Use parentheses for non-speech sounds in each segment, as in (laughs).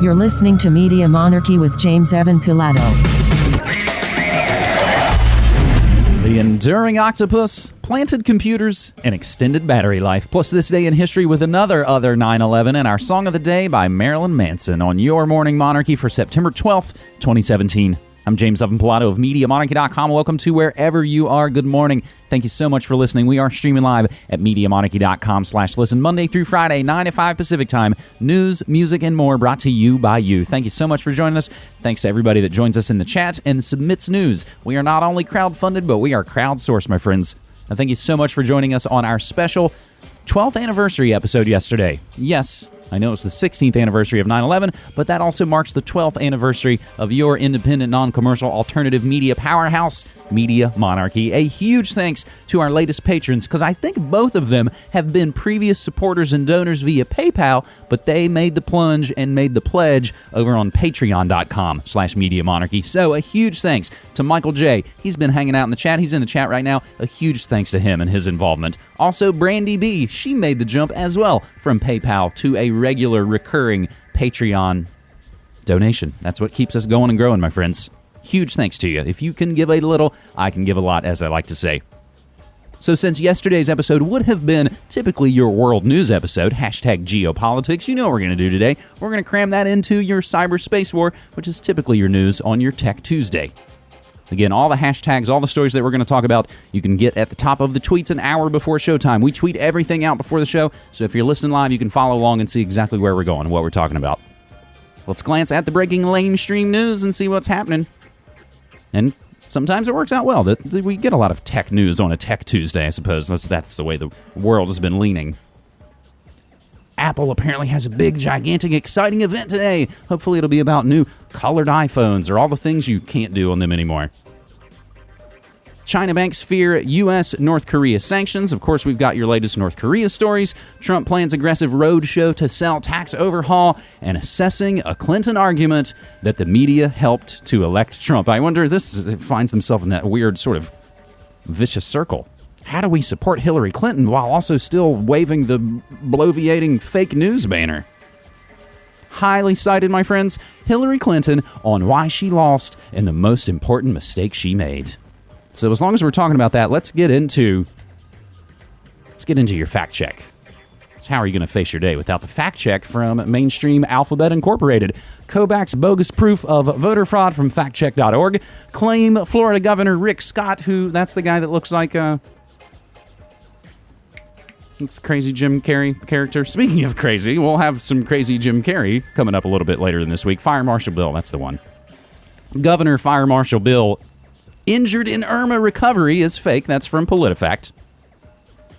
You're listening to Media Monarchy with James Evan Pilato. The enduring octopus, planted computers, and extended battery life. Plus, this day in history with another other 9 11 and our song of the day by Marilyn Manson on your Morning Monarchy for September 12th, 2017. I'm James Evan Pilato of MediaMonarchy.com. Welcome to wherever you are. Good morning. Thank you so much for listening. We are streaming live at MediaMonarchy.com slash listen Monday through Friday, 9 to 5 Pacific time. News, music, and more brought to you by you. Thank you so much for joining us. Thanks to everybody that joins us in the chat and submits news. We are not only crowd-funded, but we are crowdsourced, my friends. And thank you so much for joining us on our special 12th anniversary episode yesterday. Yes, I know it's the 16th anniversary of 9 11, but that also marks the 12th anniversary of your independent, non commercial, alternative media powerhouse, Media Monarchy. A huge thanks to our latest patrons, because I think both of them have been previous supporters and donors via PayPal, but they made the plunge and made the pledge over on patreon.com slash Media Monarchy. So a huge thanks to Michael J. He's been hanging out in the chat. He's in the chat right now. A huge thanks to him and his involvement. Also, Brandy B. She made the jump as well from PayPal to a regular recurring Patreon donation. That's what keeps us going and growing, my friends. Huge thanks to you. If you can give a little, I can give a lot, as I like to say. So, since yesterday's episode would have been typically your world news episode, hashtag geopolitics, you know what we're going to do today. We're going to cram that into your cyberspace war, which is typically your news on your Tech Tuesday. Again, all the hashtags, all the stories that we're going to talk about, you can get at the top of the tweets an hour before showtime. We tweet everything out before the show, so if you're listening live, you can follow along and see exactly where we're going and what we're talking about. Let's glance at the breaking lamestream news and see what's happening. And sometimes it works out well. That we get a lot of tech news on a Tech Tuesday, I suppose. That's that's the way the world has been leaning. Apple apparently has a big, gigantic, exciting event today. Hopefully, it'll be about new colored iPhones or all the things you can't do on them anymore. China banks fear U.S. North Korea sanctions. Of course, we've got your latest North Korea stories. Trump plans aggressive roadshow to sell tax overhaul and assessing a Clinton argument that the media helped to elect Trump. I wonder, this finds themselves in that weird sort of vicious circle. How do we support Hillary Clinton while also still waving the bloviating fake news banner? Highly cited, my friends, Hillary Clinton on why she lost and the most important mistake she made. So as long as we're talking about that, let's get into let's get into your fact check. How are you going to face your day without the fact check from mainstream Alphabet Incorporated? Kobach's bogus proof of voter fraud from factcheck.org. Claim Florida Governor Rick Scott, who that's the guy that looks like uh it's crazy Jim Carrey character. Speaking of crazy, we'll have some crazy Jim Carrey coming up a little bit later in this week. Fire Marshal Bill, that's the one. Governor Fire Marshal Bill injured in Irma recovery is fake. That's from PolitiFact.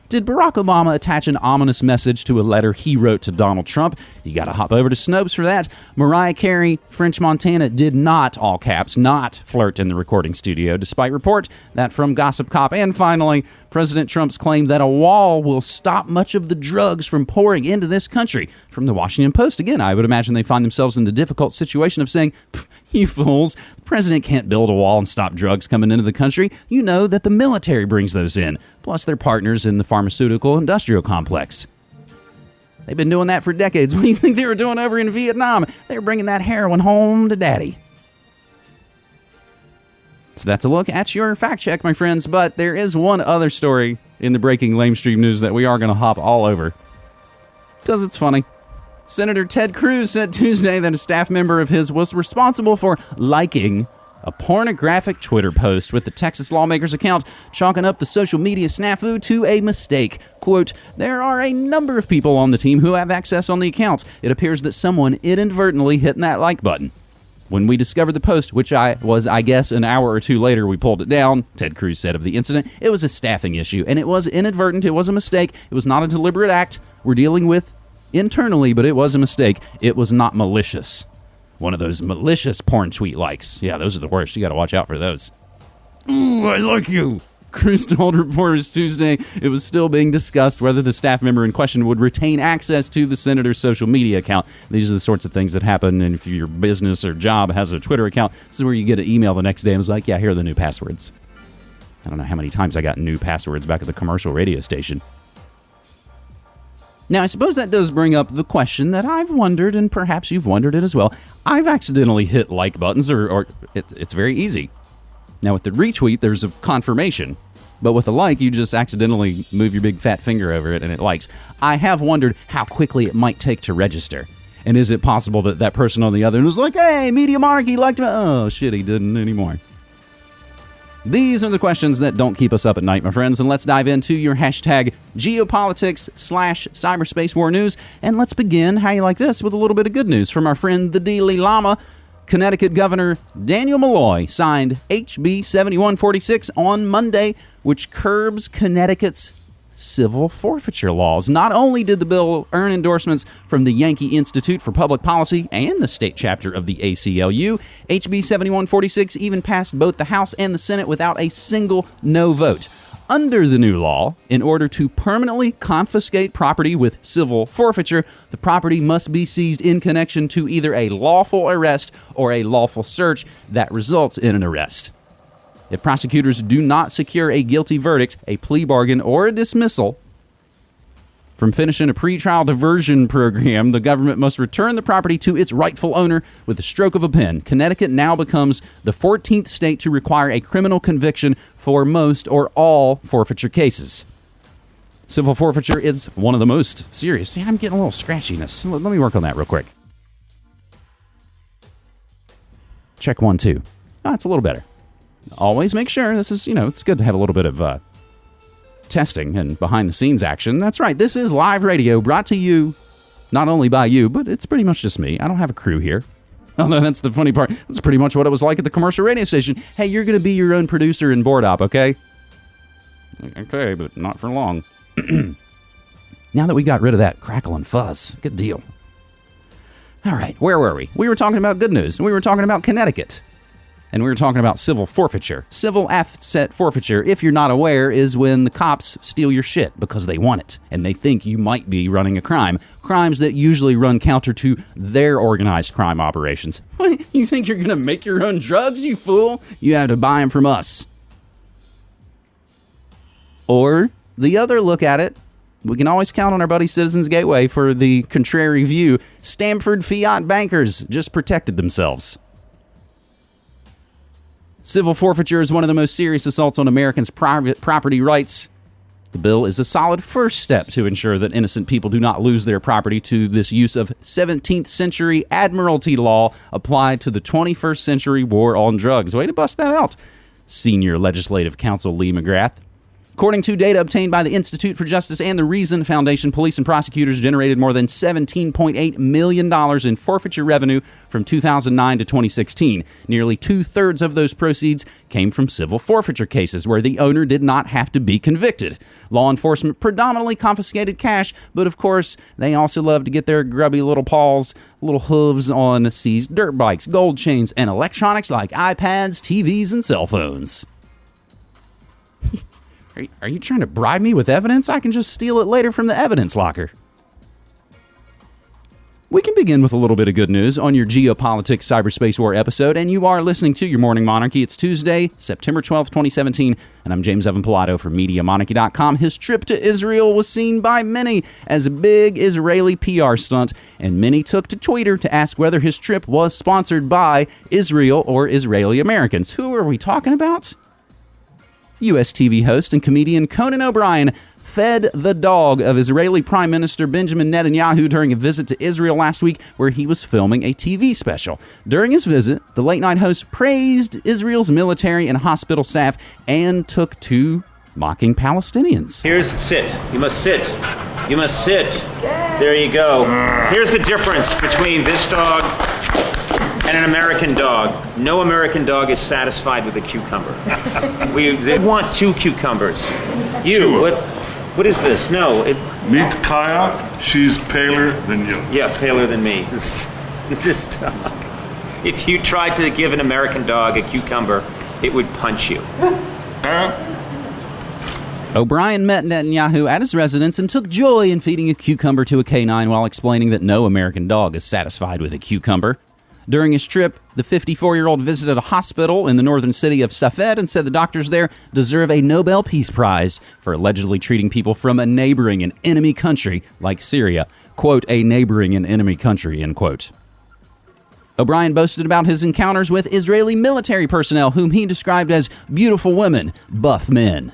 Did Barack Obama attach an ominous message to a letter he wrote to Donald Trump? You got to hop over to Snopes for that. Mariah Carey, French Montana, did not, all caps, not flirt in the recording studio, despite report that from Gossip Cop. And finally, President Trump's claim that a wall will stop much of the drugs from pouring into this country. From the Washington Post, again, I would imagine they find themselves in the difficult situation of saying, you fools, the president can't build a wall and stop drugs coming into the country. You know that the military brings those in, plus their partners in the pharmaceutical industrial complex. They've been doing that for decades. (laughs) What do you think they were doing over in Vietnam? They were bringing that heroin home to daddy. So that's a look at your fact check, my friends. But there is one other story in the breaking lamestream news that we are going to hop all over because it's funny. Senator Ted Cruz said Tuesday that a staff member of his was responsible for liking a pornographic Twitter post with the Texas lawmaker's account, chalking up the social media snafu to a mistake. Quote, There are a number of people on the team who have access on the account. It appears that someone inadvertently hit that like button. When we discovered the post, which I was, I guess, an hour or two later, we pulled it down. Ted Cruz said of the incident, it was a staffing issue, and it was inadvertent. It was a mistake. It was not a deliberate act. We're dealing with internally, but it was a mistake. It was not malicious. One of those malicious porn tweet likes. Yeah, those are the worst. You got to watch out for those. Ooh, I like you. Cruz told reporters Tuesday it was still being discussed whether the staff member in question would retain access to the senator's social media account. These are the sorts of things that happen and if your business or job has a Twitter account. This is where you get an email the next day and it's like, yeah, here are the new passwords. I don't know how many times I got new passwords back at the commercial radio station. Now, I suppose that does bring up the question that I've wondered, and perhaps you've wondered it as well. I've accidentally hit like buttons, or, or it, it's very easy. Now, with the retweet, there's a confirmation. But with a like, you just accidentally move your big fat finger over it and it likes. I have wondered how quickly it might take to register. And is it possible that that person on the other end was like, hey, Media Monarchy liked me? Oh, shit, he didn't anymore. These are the questions that don't keep us up at night, my friends, and let's dive into your hashtag geopolitics slash cyberspace war news. And let's begin, how you like this, with a little bit of good news from our friend the Dalai Lama. Connecticut Governor Daniel Malloy signed HB 7146 on Monday, which curbs Connecticut's civil forfeiture laws. Not only did the bill earn endorsements from the Yankee Institute for Public Policy and the state chapter of the ACLU, HB 7146 even passed both the House and the Senate without a single no vote. Under the new law, in order to permanently confiscate property with civil forfeiture, the property must be seized in connection to either a lawful arrest or a lawful search that results in an arrest. If prosecutors do not secure a guilty verdict, a plea bargain, or a dismissal from finishing a pretrial diversion program, the government must return the property to its rightful owner with the stroke of a pen. Connecticut now becomes the 14th state to require a criminal conviction for most or all forfeiture cases. Civil forfeiture is one of the most serious. See, I'm getting a little scratchiness. Let me work on that real quick. Check one, two. Oh, a little better always make sure this is, you know, it's good to have a little bit of uh, testing and behind the scenes action. That's right. This is live radio brought to you not only by you, but it's pretty much just me. I don't have a crew here. Oh, Although that's the funny part. That's pretty much what it was like at the commercial radio station. Hey, you're going to be your own producer and board op, okay? Okay, but not for long. (clears throat) now that we got rid of that crackle and fuzz, good deal. All right, where were we? We were talking about good news. We were talking about Connecticut and we were talking about civil forfeiture. Civil asset forfeiture, if you're not aware, is when the cops steal your shit because they want it and they think you might be running a crime. Crimes that usually run counter to their organized crime operations. (laughs) you think you're going to make your own drugs, you fool? You have to buy them from us. Or the other look at it we can always count on our buddy Citizens Gateway for the contrary view. Stamford Fiat bankers just protected themselves. Civil forfeiture is one of the most serious assaults on Americans' private property rights. The bill is a solid first step to ensure that innocent people do not lose their property to this use of 17th century admiralty law applied to the 21st century war on drugs. Way to bust that out, Senior Legislative Counsel Lee McGrath. According to data obtained by the Institute for Justice and the Reason Foundation, police and prosecutors generated more than $17.8 million in forfeiture revenue from 2009 to 2016. Nearly two thirds of those proceeds came from civil forfeiture cases where the owner did not have to be convicted. Law enforcement predominantly confiscated cash, but of course, they also love to get their grubby little paws, little hooves on seized dirt bikes, gold chains, and electronics like iPads, TVs, and cell phones. Are, are you trying to bribe me with evidence? I can just steal it later from the evidence locker. We can begin with a little bit of good news on your geopolitics cyberspace war episode, and you are listening to your Morning Monarchy. It's Tuesday, September 12th, 2017, and I'm James Evan Pilato from MediaMonarchy.com. His trip to Israel was seen by many as a big Israeli PR stunt, and many took to Twitter to ask whether his trip was sponsored by Israel or Israeli Americans. Who are we talking about? U.S. TV host and comedian Conan O'Brien fed the dog of Israeli Prime Minister Benjamin Netanyahu during a visit to Israel last week, where he was filming a TV special. During his visit, the late night host praised Israel's military and hospital staff and took to mocking Palestinians. Here's sit. You must sit. You must sit. There you go. Here's the difference between this dog and an American dog. No American dog is satisfied with a cucumber. (laughs) we they want two cucumbers. You, Sure. what? What is this? No, it, Meet Kaya. She's paler than you. yeah, paler than me. This, this dog. If you tried to give an American dog a cucumber, it would punch you. O'Brien met Netanyahu at his residence and took joy in feeding a cucumber to a canine while explaining that no American dog is satisfied with a cucumber. During his trip, the 54 year old visited a hospital in the northern city of Safed and said the doctors there deserve a Nobel Peace Prize for allegedly treating people from a neighboring and enemy country like Syria. Quote, a neighboring and enemy country, end quote. O'Brien boasted about his encounters with Israeli military personnel, whom he described as beautiful women, buff men.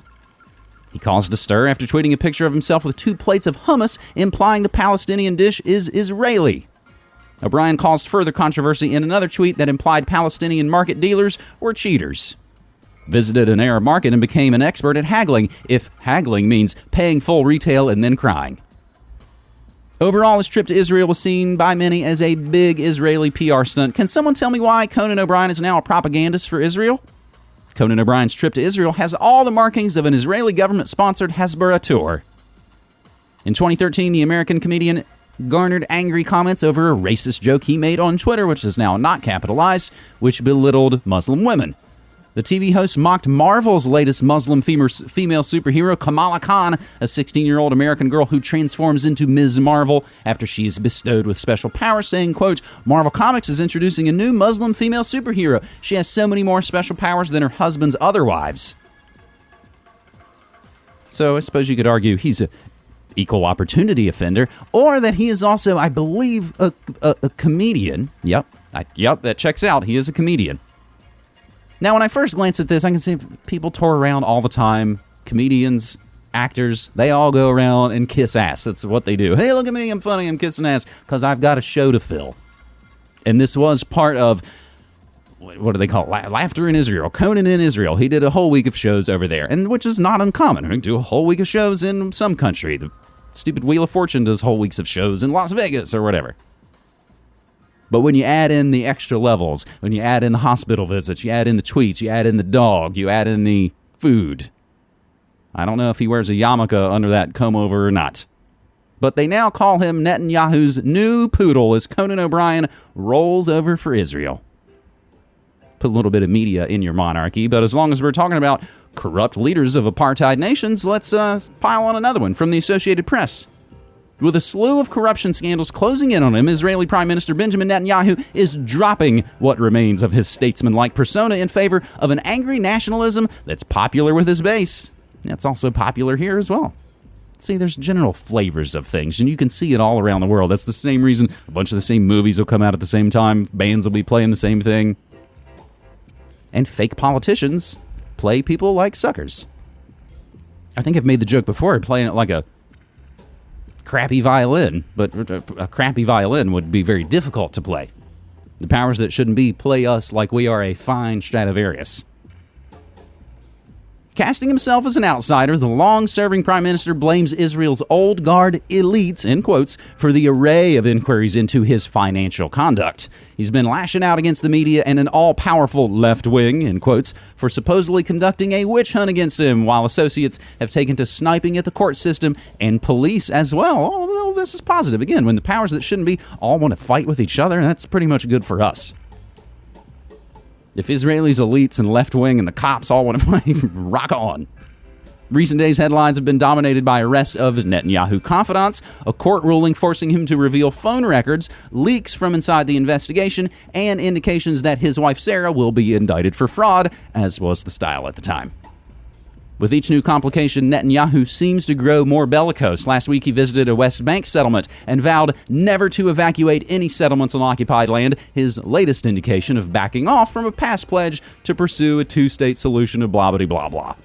He caused a stir after tweeting a picture of himself with two plates of hummus, implying the Palestinian dish is Israeli. O'Brien caused further controversy in another tweet that implied Palestinian market dealers were cheaters. Visited an Arab market and became an expert at haggling, if haggling means paying full retail and then crying. Overall, his trip to Israel was seen by many as a big Israeli PR stunt. Can someone tell me why Conan O'Brien is now a propagandist for Israel? Conan O'Brien's trip to Israel has all the markings of an Israeli government sponsored Hasbara tour. In 2013, the American comedian garnered angry comments over a racist joke he made on Twitter, which is now not capitalized, which belittled Muslim women. The TV host mocked Marvel's latest Muslim female superhero, Kamala Khan, a 16 year old American girl who transforms into Ms. Marvel after she is bestowed with special powers, saying, quote, Marvel Comics is introducing a new Muslim female superhero. She has so many more special powers than her husband's other wives. So I suppose you could argue he's a equal opportunity offender, or that he is also, I believe, a, a, a comedian. Yep, I, yep, that checks out. He is a comedian. Now, when I first glance at this, I can see people tour around all the time. Comedians, actors, they all go around and kiss ass. That's what they do. Hey, look at me, I'm funny, I'm kissing ass because I've got a show to fill. And this was part of what do they call it? Laughter in Israel. Conan in Israel. He did a whole week of shows over there, and which is not uncommon. Mean, do a whole week of shows in some country. The stupid Wheel of Fortune does whole weeks of shows in Las Vegas or whatever. But when you add in the extra levels, when you add in the hospital visits, you add in the tweets, you add in the dog, you add in the food. I don't know if he wears a yarmulke under that comb over or not. But they now call him Netanyahu's new poodle as Conan O'Brien rolls over for Israel. Put a little bit of media in your monarchy, but as long as we're talking about corrupt leaders of apartheid nations, let's uh, pile on another one from the Associated Press. With a slew of corruption scandals closing in on him, Israeli Prime Minister Benjamin Netanyahu is dropping what remains of his statesman-like persona in favor of an angry nationalism that's popular with his base. That's also popular here as well. See, there's general flavors of things, and you can see it all around the world. That's the same reason a bunch of the same movies will come out at the same time, bands will be playing the same thing. And fake politicians play people like suckers. I think I've made the joke before, playing it like a crappy violin, but uh, a crappy violin would be very difficult to play. The powers that shouldn't be play us like we are a fine Stradivarius. Casting himself as an outsider, the long serving prime minister blames Israel's old guard elites, in quotes, for the array of inquiries into his financial conduct. He's been lashing out against the media and an all powerful left wing, in quotes, for supposedly conducting a witch hunt against him, while associates have taken to sniping at the court system and police as well. Although this is positive. Again, when the powers that shouldn't be all want to fight with each other, that's pretty much good for us. If Israelis, elites, and left wing and the cops all want to (laughs) play, rock on. Recent days' headlines have been dominated by arrests of Netanyahu confidants, a court ruling forcing him to reveal phone records, leaks from inside the investigation, and indications that his wife Sarah will be indicted for fraud, as was the style at the time. With each new complication, Netanyahu seems to grow more bellicose. Last week, he visited a West Bank settlement and vowed never to evacuate any settlements on occupied land, his latest indication of backing off from a past pledge to pursue a two state solution of blah blah blah blah.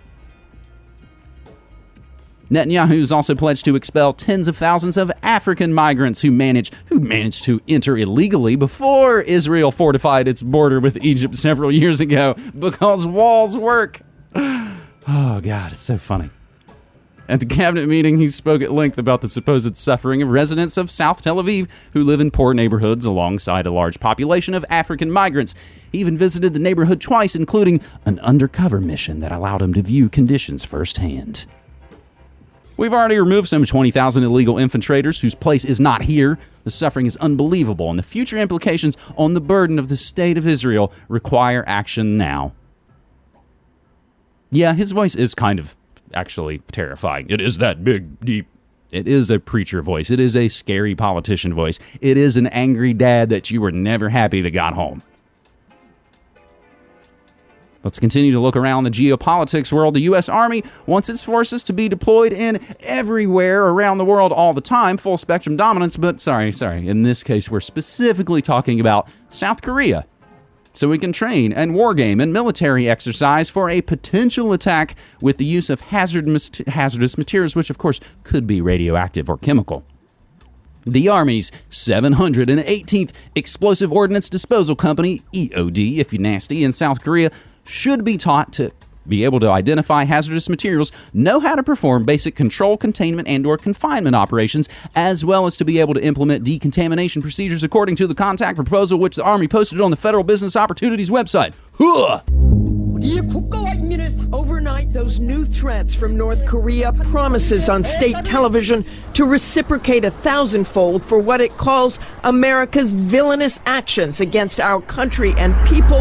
Netanyahu has also pledged to expel tens of thousands of African migrants who managed who managed to enter illegally before Israel fortified its border with Egypt several years ago because walls work. (sighs) Oh, God, it's so funny. At the cabinet meeting, he spoke at length about the supposed suffering of residents of South Tel Aviv who live in poor neighborhoods alongside a large population of African migrants. He even visited the neighborhood twice, including an undercover mission that allowed him to view conditions firsthand. We've already removed some 20,000 illegal infiltrators whose place is not here. The suffering is unbelievable, and the future implications on the burden of the state of Israel require action now. Yeah, his voice is kind of actually terrifying. It is that big, deep, It is a preacher voice. It is a scary politician voice. It is an angry dad that you were never happy that got home. Let's continue to look around the geopolitics world. The U.S. Army wants its forces to be deployed in everywhere around the world all the time, full spectrum dominance. But sorry, sorry, in this case, we're specifically talking about South Korea. So we can train and wargame and military exercise for a potential attack with the use of hazardous, hazardous materials, which of course could be radioactive or chemical. The Army's 718th Explosive Ordnance Disposal Company, EOD, if you're nasty, in South Korea, should be taught to be able to identify hazardous materials, know how to perform basic control, containment, and or confinement operations, as well as to be able to implement decontamination procedures according to the contact proposal which the Army posted on the Federal Business Opportunities website. Huh! Overnight, those new threats from North Korea promises on state television to reciprocate a thousandfold for what it calls America's villainous actions against our country and people,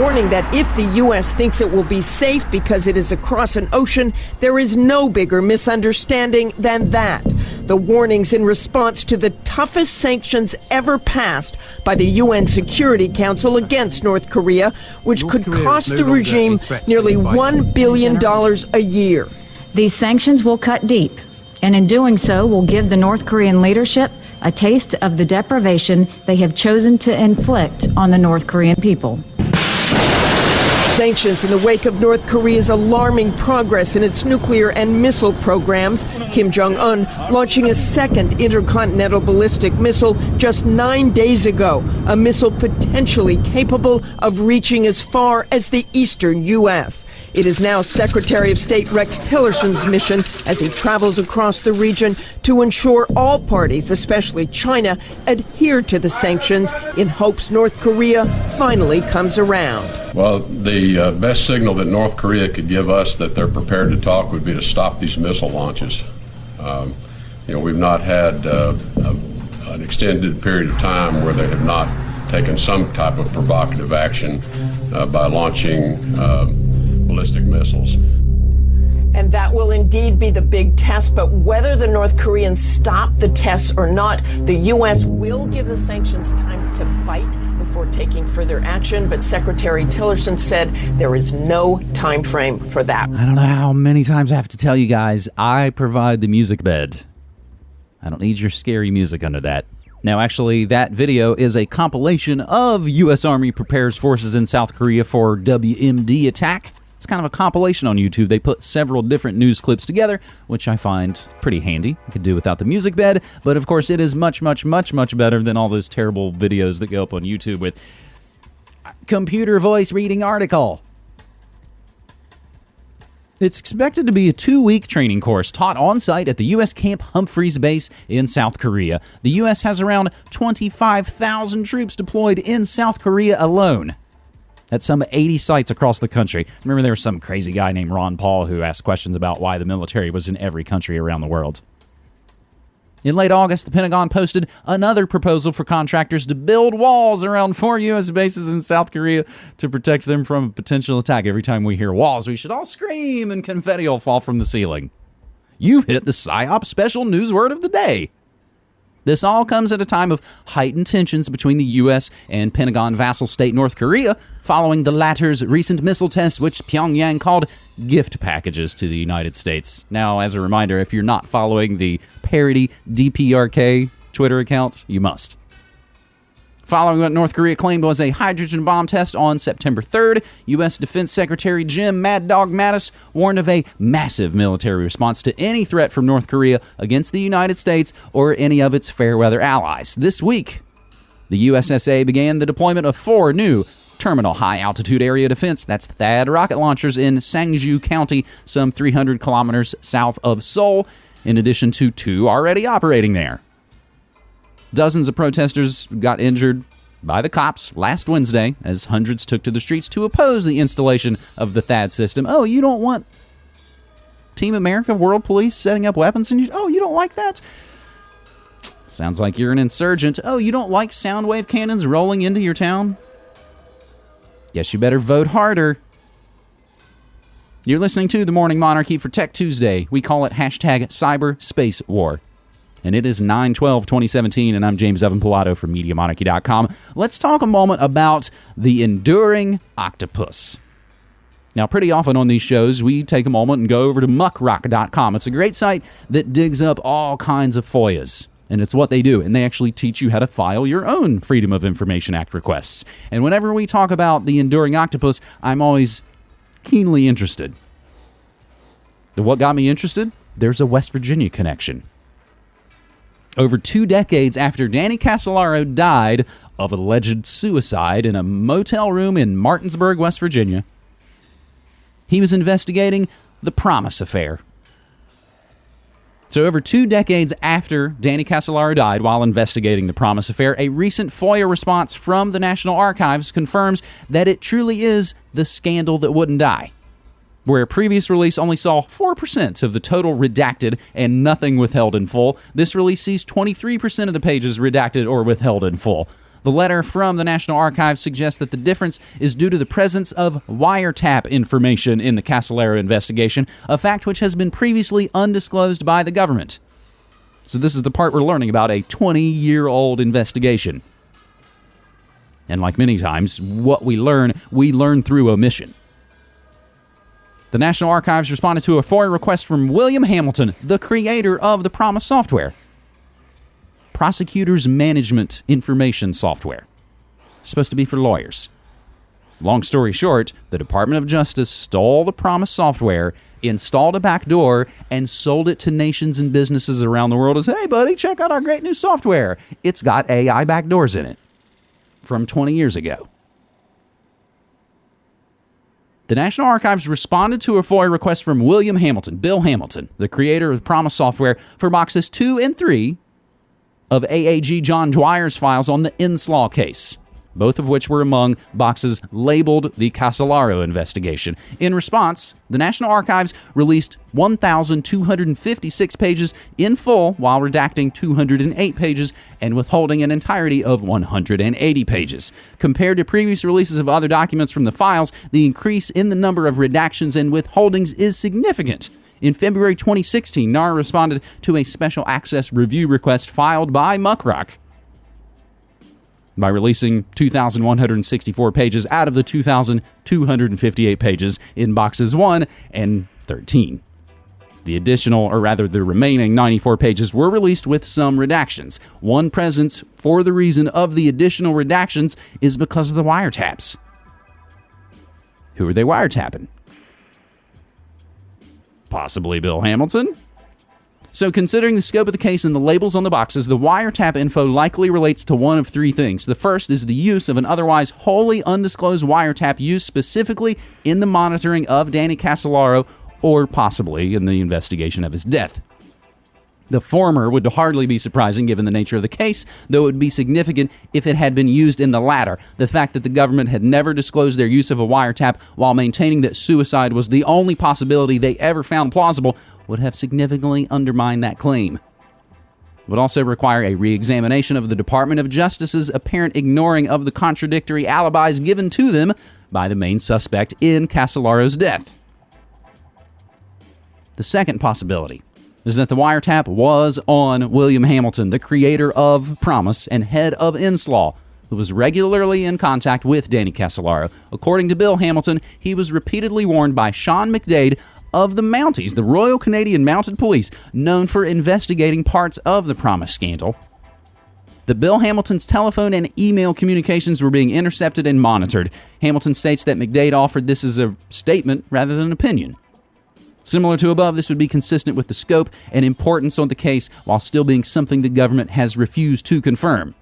warning that if the U.S. thinks it will be safe because it is across an ocean, there is no bigger misunderstanding than that. The warnings in response to the toughest sanctions ever passed by the UN Security Council against North Korea, which could cost the regime nearly $1 billion a year. These sanctions will cut deep, and in doing so, will give the North Korean leadership a taste of the deprivation they have chosen to inflict on the North Korean people. Sanctions in the wake of North Korea's alarming progress in its nuclear and missile programs. Kim Jong un launching a second intercontinental ballistic missile just nine days ago, a missile potentially capable of reaching as far as the eastern U.S. It is now Secretary of State Rex Tillerson's mission as he travels across the region to ensure all parties, especially China, adhere to the sanctions in hopes North Korea finally comes around. Well, the uh, best signal that North Korea could give us that they're prepared to talk would be to stop these missile launches. Um, you know, we've not had uh, a, an extended period of time where they have not taken some type of provocative action uh, by launching uh, ballistic missiles. And that will indeed be the big test. But whether the North Koreans stop the tests or not, the U.S. will give the sanctions time to bite taking further action. But Secretary Tillerson said there is no time frame for that. I don't know how many times I have to tell you guys, I provide the music bed. I don't need your scary music under that. Now, actually, that video is a compilation of U.S. Army prepares forces in South Korea for WMD attack. It's kind of a compilation on YouTube. They put several different news clips together, which I find pretty handy. I could do without the music bed, but of course, it is much, much, much, much better than all those terrible videos that go up on YouTube with uh, computer voice reading article. It's expected to be a two week training course taught on site at the U.S. Camp Humphreys base in South Korea. The U.S. has around 25,000 troops deployed in South Korea alone at some 80 sites across the country. Remember, there was some crazy guy named Ron Paul who asked questions about why the military was in every country around the world. In late August, the Pentagon posted another proposal for contractors to build walls around four U.S. bases in South Korea to protect them from a potential attack. Every time we hear walls, we should all scream and confetti will fall from the ceiling. You've hit the PSYOP special news word of the day. This all comes at a time of heightened tensions between the U.S. and Pentagon vassal state North Korea following the latter's recent missile tests, which Pyongyang called gift packages to the United States. Now, as a reminder, if you're not following the parody DPRK Twitter account, you must. Following what North Korea claimed was a hydrogen bomb test on September 3rd, U.S. Defense Secretary Jim Mad Dog Mattis warned of a massive military response to any threat from North Korea against the United States or any of its fair weather allies. This week, the USSA began the deployment of four new terminal high altitude area defense that's THAAD rocket launchers in Seongju County, some 300 kilometers south of Seoul, in addition to two already operating there. Dozens of protesters got injured by the cops last Wednesday as hundreds took to the streets to oppose the installation of the THAAD system. Oh, you don't want Team America World Police setting up weapons and you Oh, you don't like that? Sounds like you're an insurgent. Oh, you don't like sound wave cannons rolling into your town? Guess you better vote harder. You're listening to The Morning Monarchy for Tech Tuesday. We call it hashtag cyberspace war. And it is 9 12 2017. And I'm James Evan Pilato from MediaMonarchy.com. Let's talk a moment about the enduring octopus. Now, pretty often on these shows, we take a moment and go over to muckrock.com. It's a great site that digs up all kinds of FOIAs. And it's what they do. And they actually teach you how to file your own Freedom of Information Act requests. And whenever we talk about the enduring octopus, I'm always keenly interested. What got me interested? There's a West Virginia connection. Over two decades after Danny Casolaro died of alleged suicide in a motel room in Martinsburg, West Virginia, he was investigating the PROMIS Affair. So, over two decades after Danny Casolaro died while investigating the PROMIS Affair, a recent FOIA response from the National Archives confirms that it truly is the scandal that wouldn't die. Where a previous release only saw 4% of the total redacted and nothing withheld in full, this release sees 23% of the pages redacted or withheld in full. The letter from the National Archives suggests that the difference is due to the presence of wiretap information in the Casolaro investigation, a fact which has been previously undisclosed by the government. So, this is the part we're learning about a 20 year old investigation. And like many times, what we learn, we learn through omission. The National Archives responded to a FOIA request from William Hamilton, the creator of the PROMIS software prosecutors management information software. supposed to be for lawyers. Long story short, the Department of Justice stole the PROMIS software, installed a backdoor, and sold it to nations and businesses around the world as, hey, buddy, check out our great new software. It's got AI backdoors in it from 20 years ago. The National Archives responded to a FOIA request from William Hamilton, Bill Hamilton, the creator of PROMIS software, for boxes 2 and 3 of AAG John Dwyer's files on the Inslaw case, both of which were among boxes labeled the Casolaro investigation. In response, the National Archives released 1,256 pages in full while redacting 208 pages and withholding an entirety of 180 pages. Compared to previous releases of other documents from the files, the increase in the number of redactions and withholdings is significant. In February 2016, NARA responded to a special access review request filed by Muckrock by releasing 2,164 pages out of the 2,258 pages in boxes 1 and 13. The additional, or rather the remaining 94 pages, were released with some redactions. One presence for the reason of the additional redactions is because of the wiretaps. Who are they wiretapping? Possibly Bill Hamilton? So, considering the scope of the case and the labels on the boxes, the wiretap info likely relates to one of three things. The first is the use of an otherwise wholly undisclosed wiretap used specifically in the monitoring of Danny Casolaro or possibly in the investigation of his death. The former would hardly be surprising given the nature of the case, though it would be significant if it had been used in the latter. The fact that the government had never disclosed their use of a wiretap while maintaining that suicide was the only possibility they ever found plausible would have significantly undermined that claim. It would also require a re examination of the Department of Justice's apparent ignoring of the contradictory alibis given to them by the main suspect in Casolaro's death. The second possibility is that the wiretap was on William Hamilton, the creator of PROMIS and head of Inslaw, who was regularly in contact with Danny Casolaro. According to Bill Hamilton, he was repeatedly warned by Sean McDade of the Mounties, the Royal Canadian Mounted Police, known for investigating parts of the PROMIS scandal. The Bill Hamilton's telephone and email communications were being intercepted and monitored. Hamilton states that McDade offered this as a statement rather than an opinion. Similar to above, this would be consistent with the scope and importance of the case while still being something the government has refused to confirm.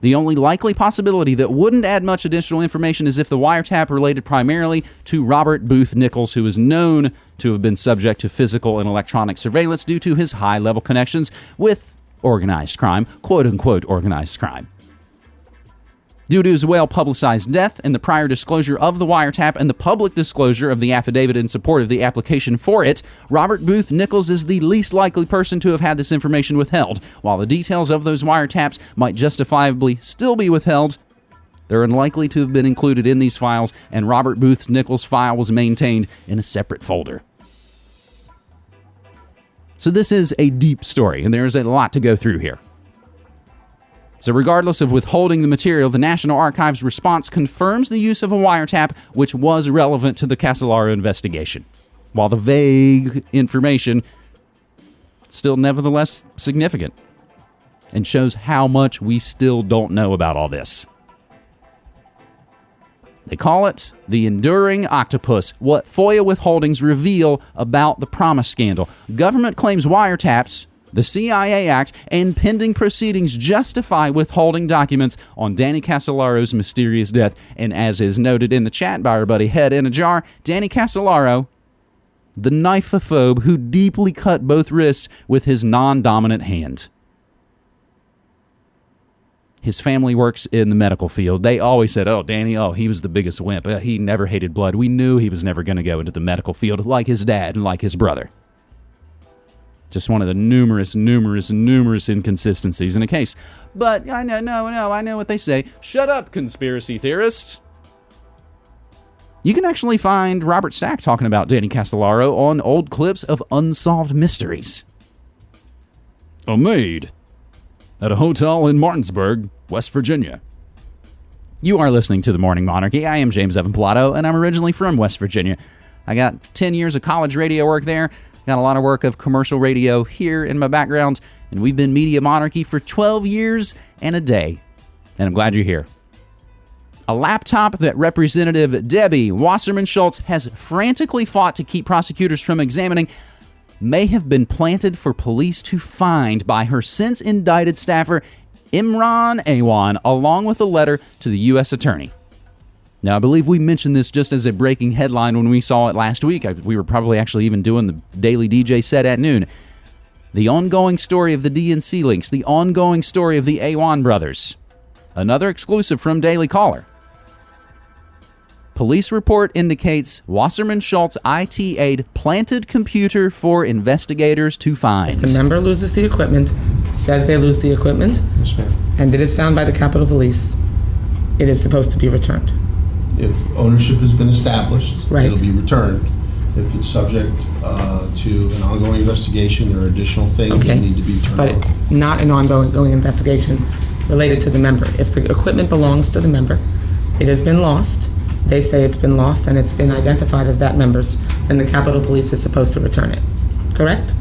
The only likely possibility that wouldn't add much additional information is if the wiretap related primarily to Robert Booth Nichols, who is known to have been subject to physical and electronic surveillance due to his high level connections with organized crime, quote unquote organized crime. Due to his well publicized death and the prior disclosure of the wiretap and the public disclosure of the affidavit in support of the application for it, Robert Booth Nichols is the least likely person to have had this information withheld. While the details of those wiretaps might justifiably still be withheld, they're unlikely to have been included in these files, and Robert Booth Nichols' file was maintained in a separate folder. So, this is a deep story, and there's a lot to go through here. So, regardless of withholding the material, the National Archives response confirms the use of a wiretap, which was relevant to the Casolaro investigation, while the vague information still nevertheless significant and shows how much we still don't know about all this. They call it the enduring octopus, what FOIA withholdings reveal about the PROMIS scandal. Government claims wiretaps, the CIA Act, and pending proceedings justify withholding documents on Danny Casolaro's mysterious death. And as is noted in the chat by our buddy Head in a Jar, Danny Casolaro, the knifephobe who deeply cut both wrists with his non dominant hand. His family works in the medical field. They always said, "Oh, Danny, oh, he was the biggest wimp. Uh, he never hated blood. We knew he was never going to go into the medical field like his dad and like his brother." Just one of the numerous, numerous, numerous inconsistencies in a case. But I know, no, no, I know what they say. Shut up, conspiracy theorists. You can actually find Robert Stack talking about Danny Casolaro on old clips of Unsolved Mysteries. Oh, a maid at a hotel in Martinsburg, West Virginia. You are listening to The Morning Monarchy. I am James Evan Pilato, and I'm originally from West Virginia. I got 10 years of college radio work there, got a lot of work of commercial radio here in my background, and we've been Media Monarchy for 12 years and a day. And I'm glad you're here. A laptop that Representative Debbie Wasserman Schultz has frantically fought to keep prosecutors from examining may have been planted for police to find by her since indicted staffer Imran Awan, along with a letter to the U.S. Attorney. Now, I believe we mentioned this just as a breaking headline when we saw it last week. I, we were probably actually even doing the Daily DJ set at noon. The ongoing story of the DNC links, the ongoing story of the Awan brothers. Another exclusive from Daily Caller. Police report indicates Wasserman Schultz IT aide planted computer for investigators to find. If the member loses the equipment, says they lose the equipment, and it is found by the Capitol Police. It is supposed to be returned. If ownership has been established, Right. it'll be returned. If it's subject uh, to an ongoing investigation, there are additional things that Okay. need to be turned But over. not an ongoing going investigation related to the member. If the equipment belongs to the member, it has been lost, they say it's been lost and it's been identified as that member's, then the Capitol Police is supposed to return it. Correct?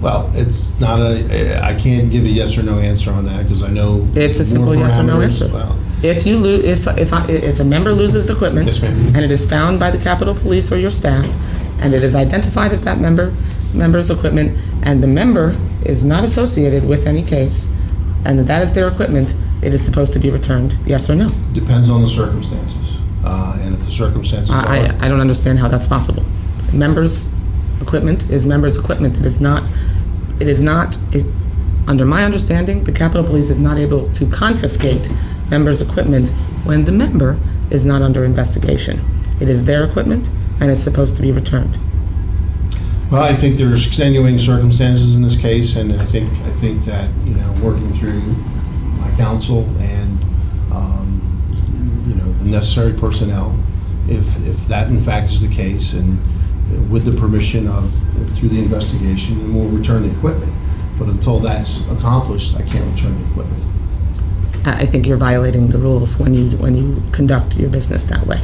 Well, it's not a, I can't give a yes or no answer on that because I know. It's a more simple yes or no parameters. answer. Well, If you lose, if, if, I- if a member loses the equipment. Yes, ma'am. And it is found by the Capitol Police or your staff, and it is identified as that member, member's equipment, and the member is not associated with any case, and that is their equipment, it is supposed to be returned, yes or no? Depends on the circumstances. Uh, And if the circumstances I, are. I I don't understand how that's possible. Members' equipment is members' equipment. It is not, it is not, it- under my understanding, the Capitol Police is not able to confiscate members' equipment when the member is not under investigation. It is their equipment, and it's supposed to be returned. Well, I think there's extenuating circumstances in this case, and I think, I think that, you know, working through my counsel and, um, you know, the necessary personnel, if, if that in fact is the case, and with the permission of, through the investigation, and we'll return the equipment. But until that's accomplished, I can't return the equipment. I, I think you're violating the rules when you, when you conduct your business that way,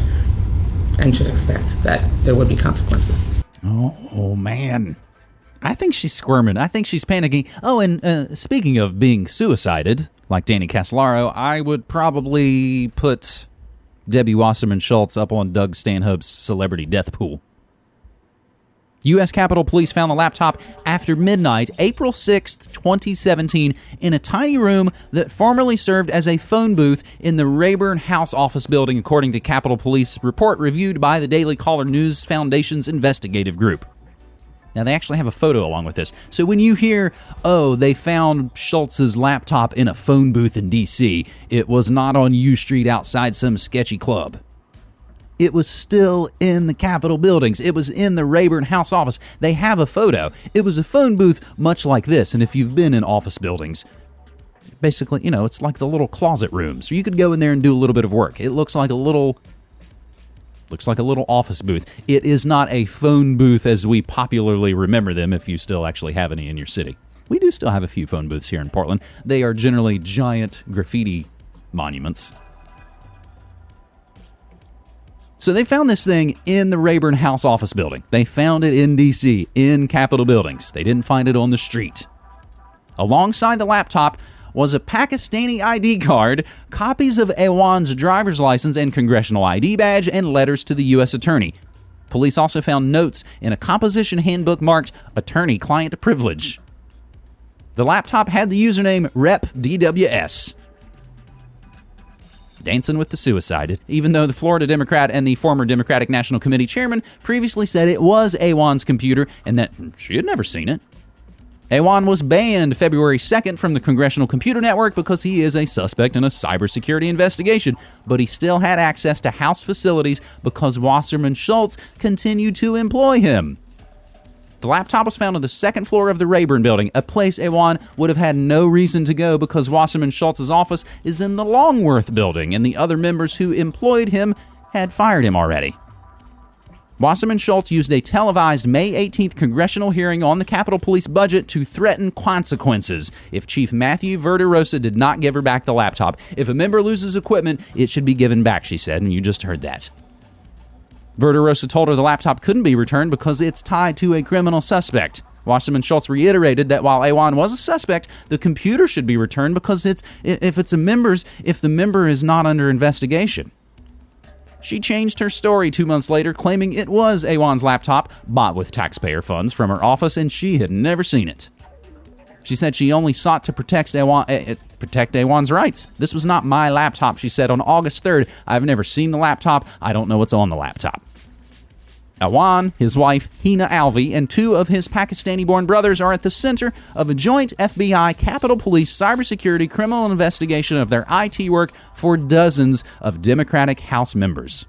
and should expect that there would be consequences. Oh, oh, man. I think she's squirming. I think she's panicking. Oh, and uh, speaking of being suicided, like Danny Casolaro, I would probably put Debbie Wasserman Schultz up on Doug Stanhope's celebrity death pool. U.S. Capitol Police found the laptop after midnight, April 6th, 2017, in a tiny room that formerly served as a phone booth in the Rayburn House office building, according to Capitol Police report reviewed by the Daily Caller News Foundation's investigative group. Now, they actually have a photo along with this. So when you hear, oh, they found Schultz's laptop in a phone booth in D.C., it was not on U Street outside some sketchy club. It was still in the Capitol buildings. It was in the Rayburn House office. They have a photo. It was a phone booth much like this. And if you've been in office buildings, basically, you know, it's like the little closet rooms. So you could go in there and do a little bit of work. It looks like a little Looks like a little office booth. It is not a phone booth as we popularly remember them if you still actually have any in your city. We do still have a few phone booths here in Portland. They are generally giant graffiti monuments. So they found this thing in the Rayburn House office building. They found it in DC, in Capitol buildings. They didn't find it on the street. Alongside the laptop was a Pakistani ID card, copies of Awan's driver's license and congressional ID badge, and letters to the U.S. Attorney. Police also found notes in a composition handbook marked Attorney Client Privilege. The laptop had the username RepDWS. Dancing with the suicide, even though the Florida Democrat and the former Democratic National Committee chairman previously said it was Awan's computer and that she had never seen it. Awan was banned February 2nd from the Congressional Computer Network because he is a suspect in a cybersecurity investigation, but he still had access to House facilities because Wasserman Schultz continued to employ him. The laptop was found on the second floor of the Rayburn building, a place Awan would have had no reason to go because Wasserman Schultz's office is in the Longworth building, and the other members who employed him had fired him already. Wasserman Schultz used a televised May 18th congressional hearing on the Capitol Police budget to threaten consequences if Chief Matthew Verderosa did not give her back the laptop. If a member loses equipment, it should be given back, she said, and you just heard that. Verderosa told her the laptop couldn't be returned because it's tied to a criminal suspect. Wasserman Schultz reiterated that while Awan was a suspect, the computer should be returned because it's if it's a member's if the member is not under investigation. She changed her story two months later, claiming it was Awan's laptop, bought with taxpayer funds from her office, and she had never seen it. She said she only sought to protect Awan, uh, protect Awan's rights. This was not my laptop, she said on August 3rd. I've never seen the laptop. I don't know what's on the laptop. Awan, his wife, Hina Alvi, and two of his Pakistani born brothers are at the center of a joint FBI Capitol Police cybersecurity criminal investigation of their IT work for dozens of Democratic House members.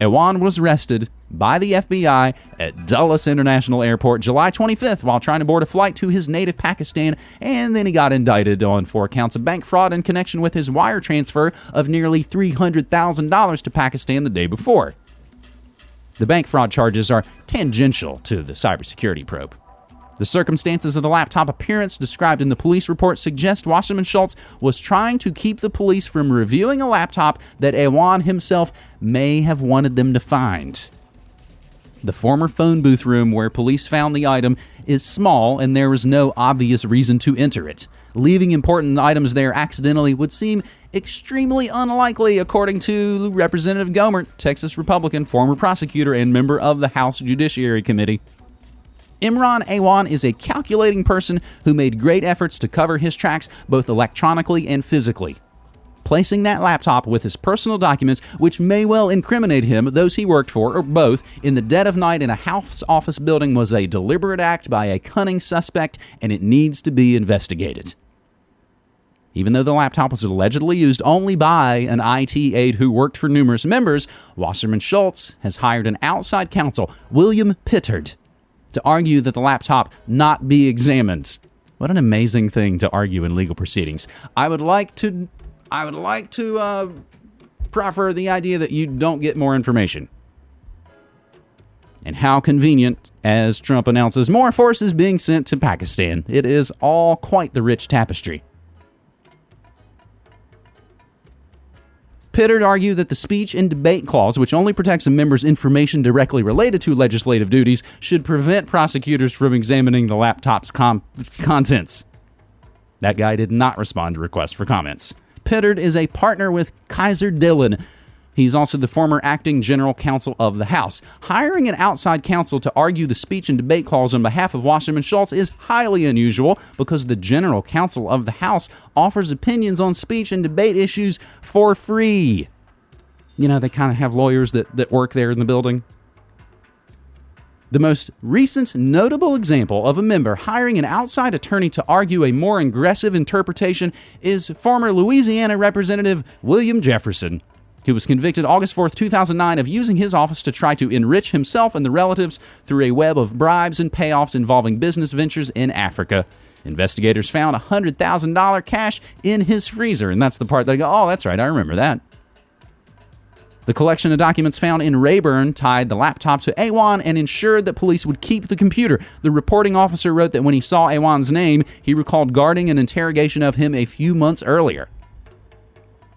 Awan was arrested by the FBI at Dulles International Airport July 25th while trying to board a flight to his native Pakistan, and then he got indicted on four counts of bank fraud in connection with his wire transfer of nearly $300,000 to Pakistan the day before. The bank fraud charges are tangential to the cybersecurity probe. The circumstances of the laptop appearance described in the police report suggest Wasserman Schultz was trying to keep the police from reviewing a laptop that Awan himself may have wanted them to find. The former phone booth room where police found the item is small and there was no obvious reason to enter it. Leaving important items there accidentally would seem extremely unlikely, according to Representative Gohmert, Texas Republican, former prosecutor, and member of the House Judiciary Committee. Imran Awan is a calculating person who made great efforts to cover his tracks both electronically and physically. Placing that laptop with his personal documents, which may well incriminate him, those he worked for, or both, in the dead of night in a House office building was a deliberate act by a cunning suspect, and it needs to be investigated. Even though the laptop was allegedly used only by an IT aide who worked for numerous members, Wasserman Schultz has hired an outside counsel, William Pittard, to argue that the laptop not be examined. What an amazing thing to argue in legal proceedings. I would like to, I would like to uh, proffer the idea that you don't get more information. And how convenient, as Trump announces more forces being sent to Pakistan. It is all quite the rich tapestry. Pittard argued that the speech and debate clause, which only protects a member's information directly related to legislative duties, should prevent prosecutors from examining the laptop's com- contents. That guy did not respond to requests for comments. Pittard is a partner with Kaiser Dillon, He's also the former acting general counsel of the House. Hiring an outside counsel to argue the speech and debate clause on behalf of Wasserman Schultz is highly unusual because the general counsel of the House offers opinions on speech and debate issues for free. You know, they kind of have lawyers that, that work there in the building. The most recent notable example of a member hiring an outside attorney to argue a more aggressive interpretation is former Louisiana Representative William Jefferson. He was convicted August 4, 2009, of using his office to try to enrich himself and the relatives through a web of bribes and payoffs involving business ventures in Africa. Investigators found $100,000 cash in his freezer, and that's the part that I go, oh, that's right, I remember that. The collection of documents found in Rayburn tied the laptop to Awan and ensured that police would keep the computer. The reporting officer wrote that when he saw Awan's name, he recalled guarding an interrogation of him a few months earlier.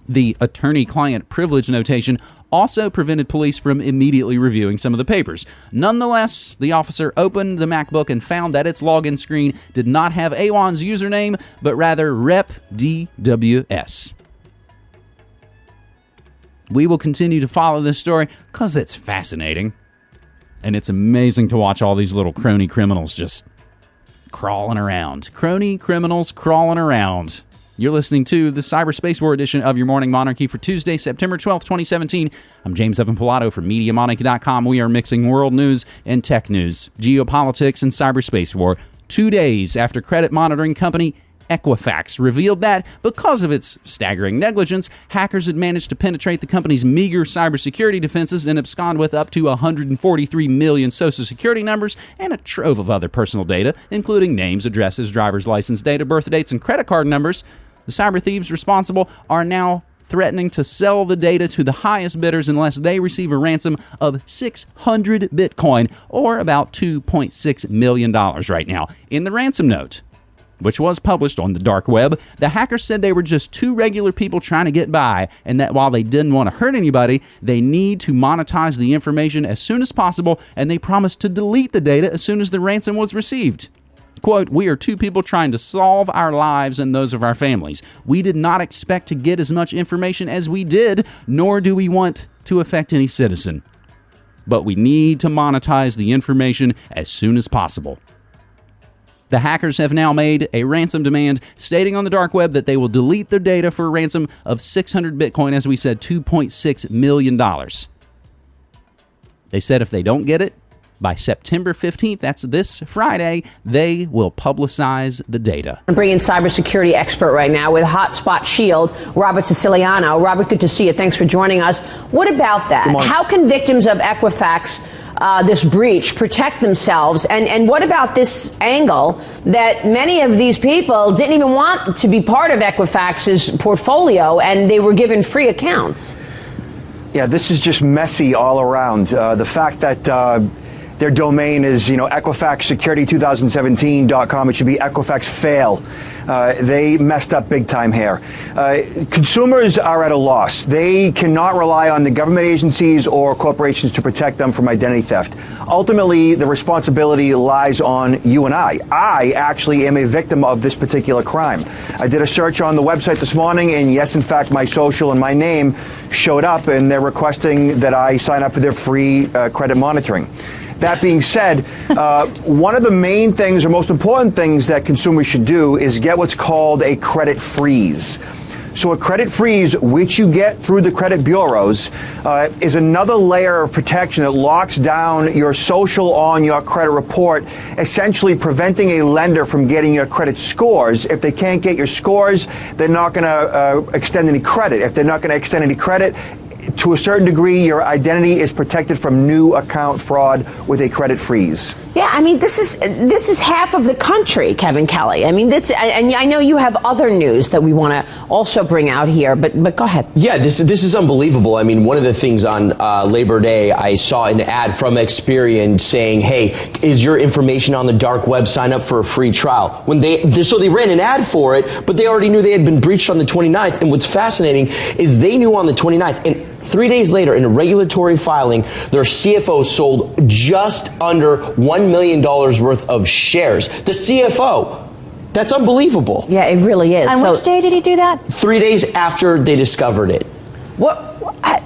The attorney client privilege notation also prevented police from immediately reviewing some of the papers. Nonetheless, the officer opened the MacBook and found that its login screen did not have Awan's username, but rather rep DWS. We will continue to follow this story because it's fascinating. And it's amazing to watch all these little crony criminals just crawling around. Crony criminals crawling around. You're listening to the Cyberspace War edition of your Morning Monarchy for Tuesday, September 12th, 2017. I'm James Evan Pilato from MediaMonarchy.com. We are mixing world news and tech news, geopolitics, and cyberspace war two days after credit monitoring company Equifax revealed that because of its staggering negligence, hackers had managed to penetrate the company's meager cybersecurity defenses and abscond with up to 143 million social security numbers and a trove of other personal data, including names, addresses, driver's license data, birth dates, and credit card numbers. The cyber thieves responsible are now threatening to sell the data to the highest bidders unless they receive a ransom of 600 Bitcoin, or about $2.6 million right now. In the ransom note, which was published on the dark web, the hackers said they were just two regular people trying to get by, and that while they didn't want to hurt anybody, they need to monetize the information as soon as possible, and they promised to delete the data as soon as the ransom was received. Quote, we are two people trying to solve our lives and those of our families. We did not expect to get as much information as we did, nor do we want to affect any citizen. But we need to monetize the information as soon as possible. The hackers have now made a ransom demand stating on the dark web that they will delete their data for a ransom of 600 Bitcoin, as we said, $2.6 million. They said if they don't get it, by September 15th, that's this Friday, they will publicize the data. I'm bringing cybersecurity expert right now with Hotspot Shield, Robert Siciliano. Robert, good to see you. Thanks for joining us. What about that? How can victims of Equifax uh, this breach protect themselves? And, and what about this angle that many of these people didn't even want to be part of Equifax's portfolio and they were given free accounts? Yeah, this is just messy all around. Uh, the fact that uh, their domain is, you know, EquifaxSecurity2017.com. It should be Equifax fail. Uh, they messed up big time here. Uh, consumers are at a loss. They cannot rely on the government agencies or corporations to protect them from identity theft. Ultimately, the responsibility lies on you and I. I actually am a victim of this particular crime. I did a search on the website this morning, and yes, in fact, my social and my name showed up, and they're requesting that I sign up for their free uh, credit monitoring. That being said, uh, (laughs) one of the main things or most important things that consumers should do is get what's called a credit freeze. So a credit freeze, which you get through the credit bureaus, uh, is another layer of protection that locks down your social on your credit report, essentially preventing a lender from getting your credit scores. If they can't get your scores, they're not going to uh, extend any credit. If they're not going to extend any credit, to a certain degree, your identity is protected from new account fraud with a credit freeze. Yeah, I mean, this is this is half of the country, Kevin Kelly. I mean, this, and I know you have other news that we want to also bring out here, but but go ahead. Yeah, this this is unbelievable. I mean, one of the things on uh, Labor Day, I saw an ad from Experian saying, "Hey, is your information on the dark web? Sign up for a free trial." When they so they ran an ad for it, but they already knew they had been breached on the 29th. And what's fascinating is they knew on the 29th and Three days later, in a regulatory filing, their CFO sold just under $1 million worth of shares. The CFO. That's unbelievable. Yeah, it really is. And so, which day did he do that? Three days after they discovered it. What? I,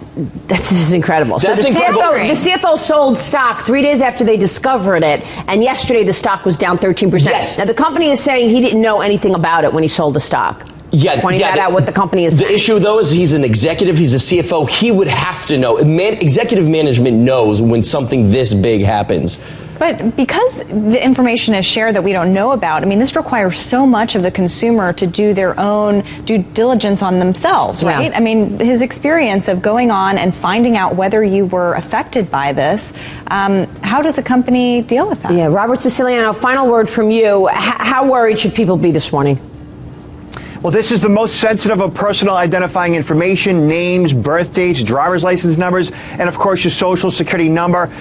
this is incredible. That's so the incredible. CFO, the CFO sold stock three days after they discovered it, and yesterday the stock was down 13%. Yes. Now the company is saying he didn't know anything about it when he sold the stock. Yeah, pointing yeah, that the, out what the company is. The issue though is he's an executive, he's a CFO. He would have to know. Man, executive management knows when something this big happens. But because the information is shared that we don't know about, I mean, this requires so much of the consumer to do their own due diligence on themselves, Yeah. right? I mean, his experience of going on and finding out whether you were affected by this, um, how does a company deal with that? Yeah, Robert Siciliano, final word from you. H- how worried should people be this morning? Well, this is the most sensitive of personal identifying information, names, birth dates, driver's license numbers, and of course your social security number.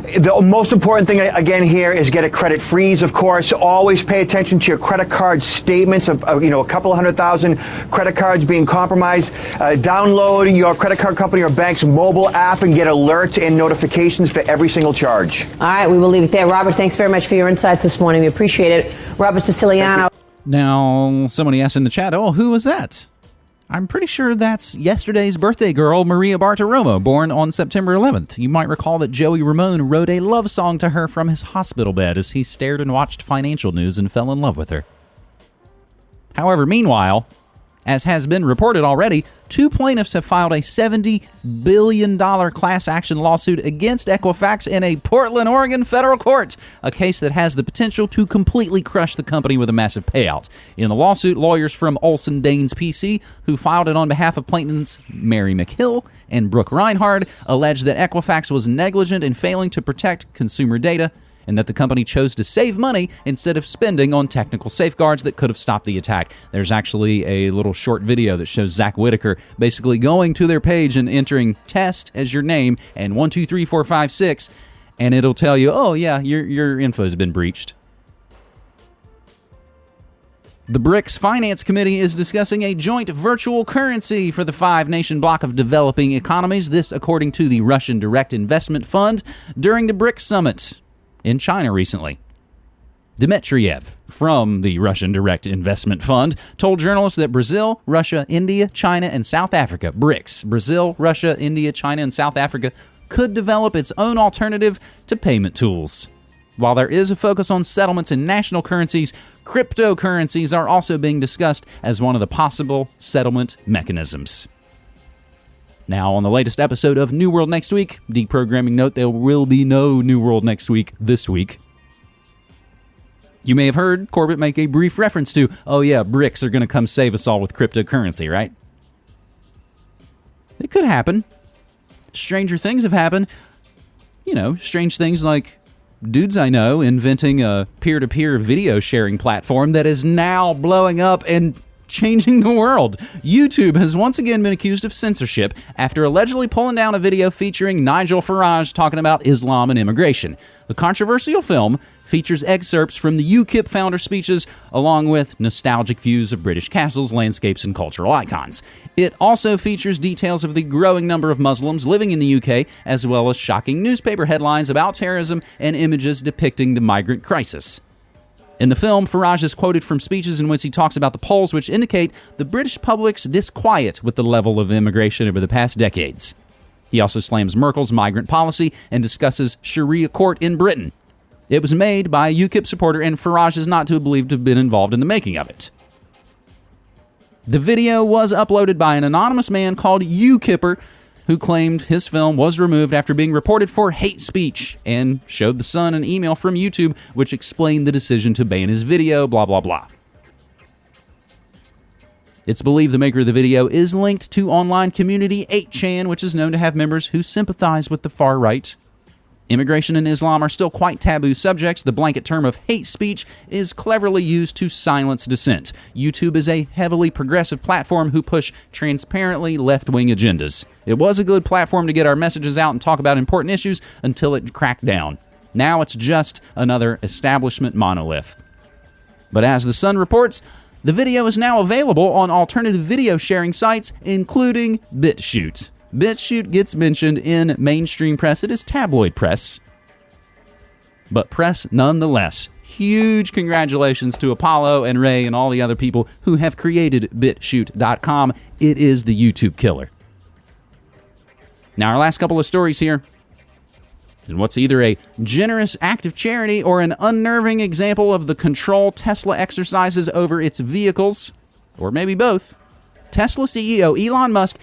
The most important thing, again, here is get a credit freeze, of course. Always pay attention to your credit card statements of, of you know, a couple hundred thousand credit cards being compromised. Uh, download your credit card company or bank's mobile app and get alerts and notifications for every single charge. All right, we will leave it there. Robert, thanks very much for your insights this morning. We appreciate it. Robert Siciliano. Now, somebody asked in the chat, oh, who was that? I'm pretty sure that's yesterday's birthday girl, Maria Bartiromo, born on September 11th. You might recall that Joey Ramone wrote a love song to her from his hospital bed as he stared and watched financial news and fell in love with her. However, meanwhile, as has been reported already, two plaintiffs have filed a $70 billion class action lawsuit against Equifax in a Portland, Oregon federal court, a case that has the potential to completely crush the company with a massive payout. In the lawsuit, lawyers from Olsen Daines PC, who filed it on behalf of plaintiffs Mary McHill and Brooke Reinhard, allege that Equifax was negligent in failing to protect consumer data and that the company chose to save money instead of spending on technical safeguards that could have stopped the attack. There's actually a little short video that shows Zack Whittaker basically going to their page and entering test as your name and one, two, three, four, five, six, and it'll tell you, oh, yeah, your, your info has been breached. The BRICS Finance Committee is discussing a joint virtual currency for the five nation bloc of developing economies, this according to the Russian Direct Investment Fund during the BRICS summit in China recently. Dmitriev from the Russian Direct Investment Fund told journalists that Brazil, Russia, India, China, and South Africa, BRICS, Brazil, Russia, India, China, and South Africa, could develop its own alternative to payment tools. While there is a focus on settlements in national currencies, cryptocurrencies are also being discussed as one of the possible settlement mechanisms. Now, on the latest episode of New World Next Week, deprogramming note there will be no New World Next Week this week. You may have heard Corbett make a brief reference to, oh yeah, BRICS are going to come save us all with cryptocurrency, right? It could happen. Stranger things have happened. You know, strange things like dudes I know inventing a peer to peer video sharing platform that is now blowing up and changing the world. YouTube has once again been accused of censorship after allegedly pulling down a video featuring Nigel Farage talking about Islam and immigration. The controversial film features excerpts from the UKIP founder speeches along with nostalgic views of British castles, landscapes, and cultural icons. It also features details of the growing number of Muslims living in the UK, as well as shocking newspaper headlines about terrorism and images depicting the migrant crisis. In the film, Farage is quoted from speeches in which he talks about the polls which indicate the British public's disquiet with the level of immigration over the past decades. He also slams Merkel's migrant policy and discusses Sharia court in Britain. It was made by a UKIP supporter, and Farage is not to be believed to have been involved in the making of it. The video was uploaded by an anonymous man called UKIPper, who claimed his film was removed after being reported for hate speech and showed the Sun an email from YouTube which explained the decision to ban his video, blah, blah, blah. It's believed the maker of the video is linked to online community 8chan, which is known to have members who sympathize with the far right. Immigration and Islam are still quite taboo subjects. The blanket term of hate speech is cleverly used to silence dissent. YouTube is a heavily progressive platform who push transparently left wing agendas. It was a good platform to get our messages out and talk about important issues until it cracked down. Now it's just another establishment monolith. But as The Sun reports, the video is now available on alternative video sharing sites, including BitChute. BitChute gets mentioned in mainstream press. It is tabloid press, but press nonetheless. Huge congratulations to Apollo and Ray and all the other people who have created BitChute.com. It is the YouTube killer. Now, our last couple of stories here. And what's either a generous act of charity or an unnerving example of the control Tesla exercises over its vehicles, or maybe both. Tesla CEO Elon Musk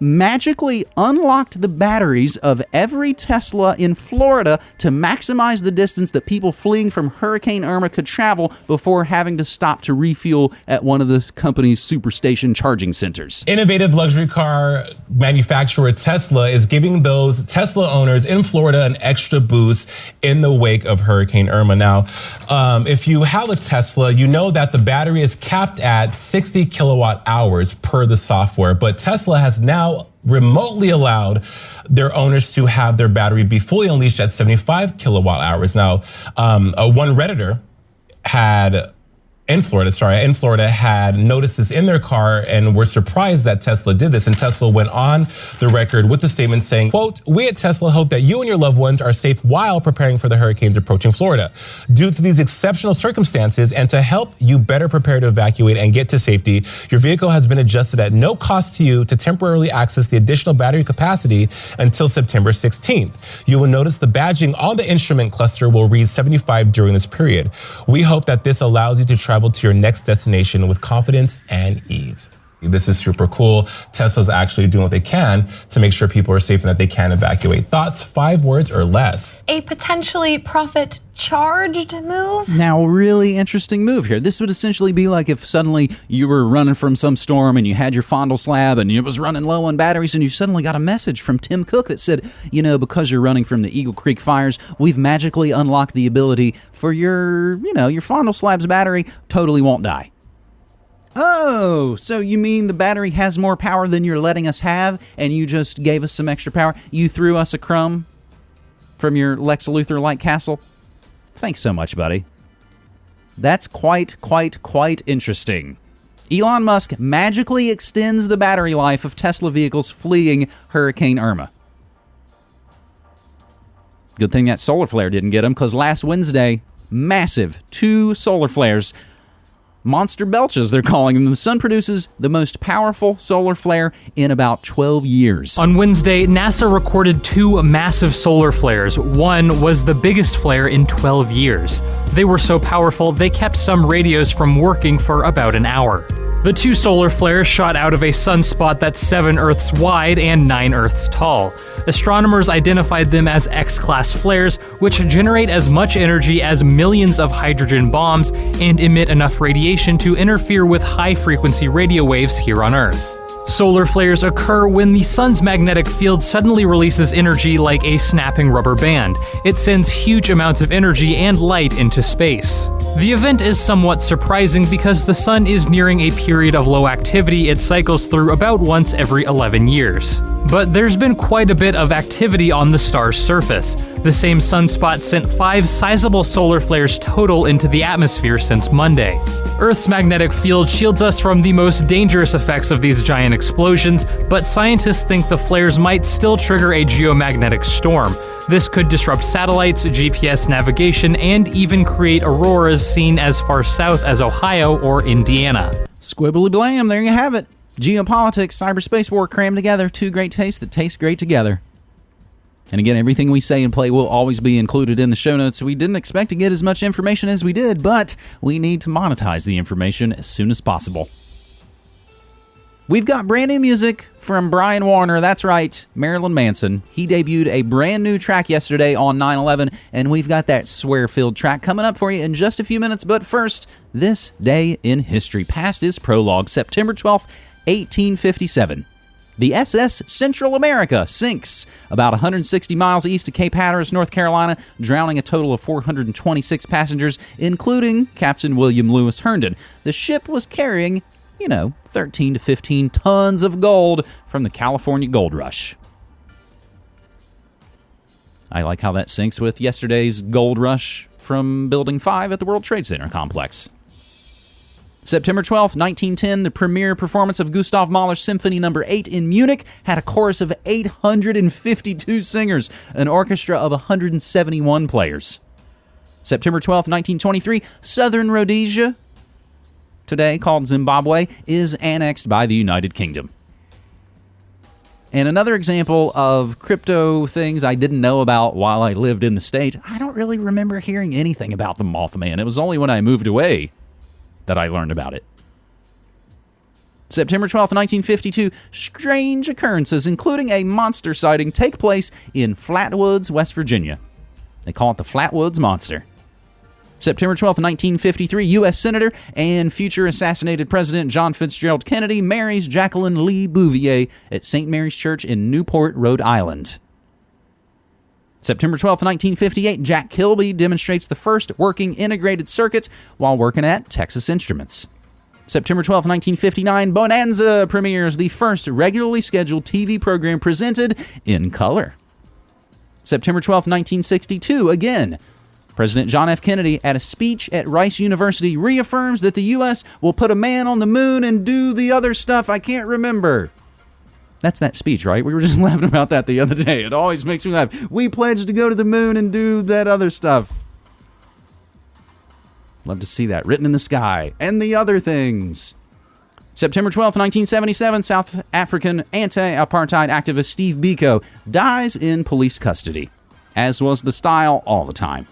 magically unlocked the batteries of every Tesla in Florida to maximize the distance that people fleeing from Hurricane Irma could travel before having to stop to refuel at one of the company's superstation charging centers. Innovative luxury car manufacturer Tesla is giving those Tesla owners in Florida an extra boost in the wake of Hurricane Irma. Now, um, if you have a Tesla, you know that the battery is capped at 60 kilowatt hours per the software, but Tesla has now remotely allowed their owners to have their battery be fully unleashed at 75 kilowatt hours. Now, um, uh, one Redditor had in Florida, sorry, in Florida had notices in their car and were surprised that Tesla did this. And Tesla went on the record with the statement saying, quote, we at Tesla hope that you and your loved ones are safe while preparing for the hurricanes approaching Florida. Due to these exceptional circumstances and to help you better prepare to evacuate and get to safety, your vehicle has been adjusted at no cost to you to temporarily access the additional battery capacity until September 16th. You will notice the badging on the instrument cluster will read 75 during this period. We hope that this allows you to travel travel to your next destination with confidence and ease. This is super cool. Tesla's actually doing what they can to make sure people are safe and that they can evacuate. Thoughts, five words or less. A potentially profit charged move? Now, really interesting move here. This would essentially be like if suddenly you were running from some storm and you had your fondle slab and it was running low on batteries and you suddenly got a message from Tim Cook that said, you know, because you're running from the Eagle Creek fires, we've magically unlocked the ability for your, you know, your fondle slab's battery totally won't die. Oh, so you mean the battery has more power than you're letting us have, and you just gave us some extra power? You threw us a crumb from your Lex Luthor like castle? Thanks so much, buddy. That's quite, quite, quite interesting. Elon Musk magically extends the battery life of Tesla vehicles fleeing Hurricane Irma. Good thing that solar flare didn't get him, because last Wednesday, massive two solar flares monster belches, they're calling them. The sun produces the most powerful solar flare in about 12 years. On Wednesday, NASA recorded two massive solar flares. One was the biggest flare in 12 years. They were so powerful, they kept some radios from working for about an hour. The two solar flares shot out of a sunspot that's 7 Earths wide and 9 Earths tall. Astronomers identified them as X class flares, which generate as much energy as millions of hydrogen bombs and emit enough radiation to interfere with high frequency radio waves here on Earth. Solar flares occur when the sun's magnetic field suddenly releases energy like a snapping rubber band. It sends huge amounts of energy and light into space. The event is somewhat surprising because the sun is nearing a period of low activity it cycles through about once every 11 years. But there's been quite a bit of activity on the star's surface. The same sunspot sent five sizable solar flares total into the atmosphere since Monday. Earth's magnetic field shields us from the most dangerous effects of these giant explosions, but scientists think the flares might still trigger a geomagnetic storm. This could disrupt satellites, GPS navigation, and even create auroras seen as far south as Ohio or Indiana. Squibbly blam, there you have it. Geopolitics, cyberspace war crammed together, two great tastes that taste great together. And again, everything we say and play will always be included in the show notes. We didn't expect to get as much information as we did, but we need to monetize the information as soon as possible. We've got brand new music from Brian Warner. That's right, Marilyn Manson. He debuted a brand new track yesterday on 9 11, and we've got that swear filled track coming up for you in just a few minutes. But first, this day in history. Past is prologue, September 12th, 1857. The SS Central America sinks about 160 miles east of Cape Hatteras, North Carolina, drowning a total of 426 passengers, including Captain William Lewis Herndon. The ship was carrying, you know, 13 to 15 tons of gold from the California gold rush. I like how that syncs with yesterday's gold rush from Building 5 at the World Trade Center complex. September 12, 1910, the premiere performance of Gustav Mahler's Symphony No. 8 in Munich had a chorus of 852 singers, an orchestra of 171 players. September 12, 1923, Southern Rhodesia, today called Zimbabwe, is annexed by the United Kingdom. And another example of crypto things I didn't know about while I lived in the state, I don't really remember hearing anything about the Mothman. It was only when I moved away that I learned about it. September 12, 1952, strange occurrences, including a monster sighting, take place in Flatwoods, West Virginia. They call it the Flatwoods Monster. September 12, 1953, U.S. Senator and future assassinated President John Fitzgerald Kennedy marries Jacqueline Lee Bouvier at St. Mary's Church in Newport, Rhode Island. September 12, 1958, Jack Kilby demonstrates the first working integrated circuit while working at Texas Instruments. September 12, 1959, Bonanza premieres the first regularly scheduled TV program presented in color. September 12, 1962, again, President John F. Kennedy, at a speech at Rice University, reaffirms that the U.S. will put a man on the moon and do the other stuff I can't remember. That's that speech, right? We were just (laughs) laughing about that the other day. It always makes me laugh. We pledged to go to the moon and do that other stuff. Love to see that written in the sky and the other things. September 12, 1977, South African anti apartheid activist Steve Biko dies in police custody, as was the style all the time.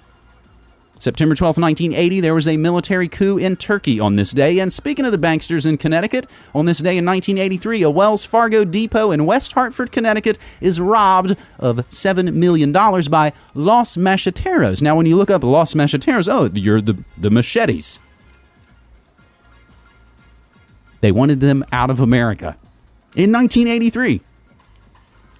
September 12, 1980, there was a military coup in Turkey on this day. And speaking of the banksters in Connecticut, on this day in 1983, a Wells Fargo depot in West Hartford, Connecticut is robbed of $7 million by Los Macheteros. Now, when you look up Los Macheteros, oh, you're the, the machetes. They wanted them out of America in 1983.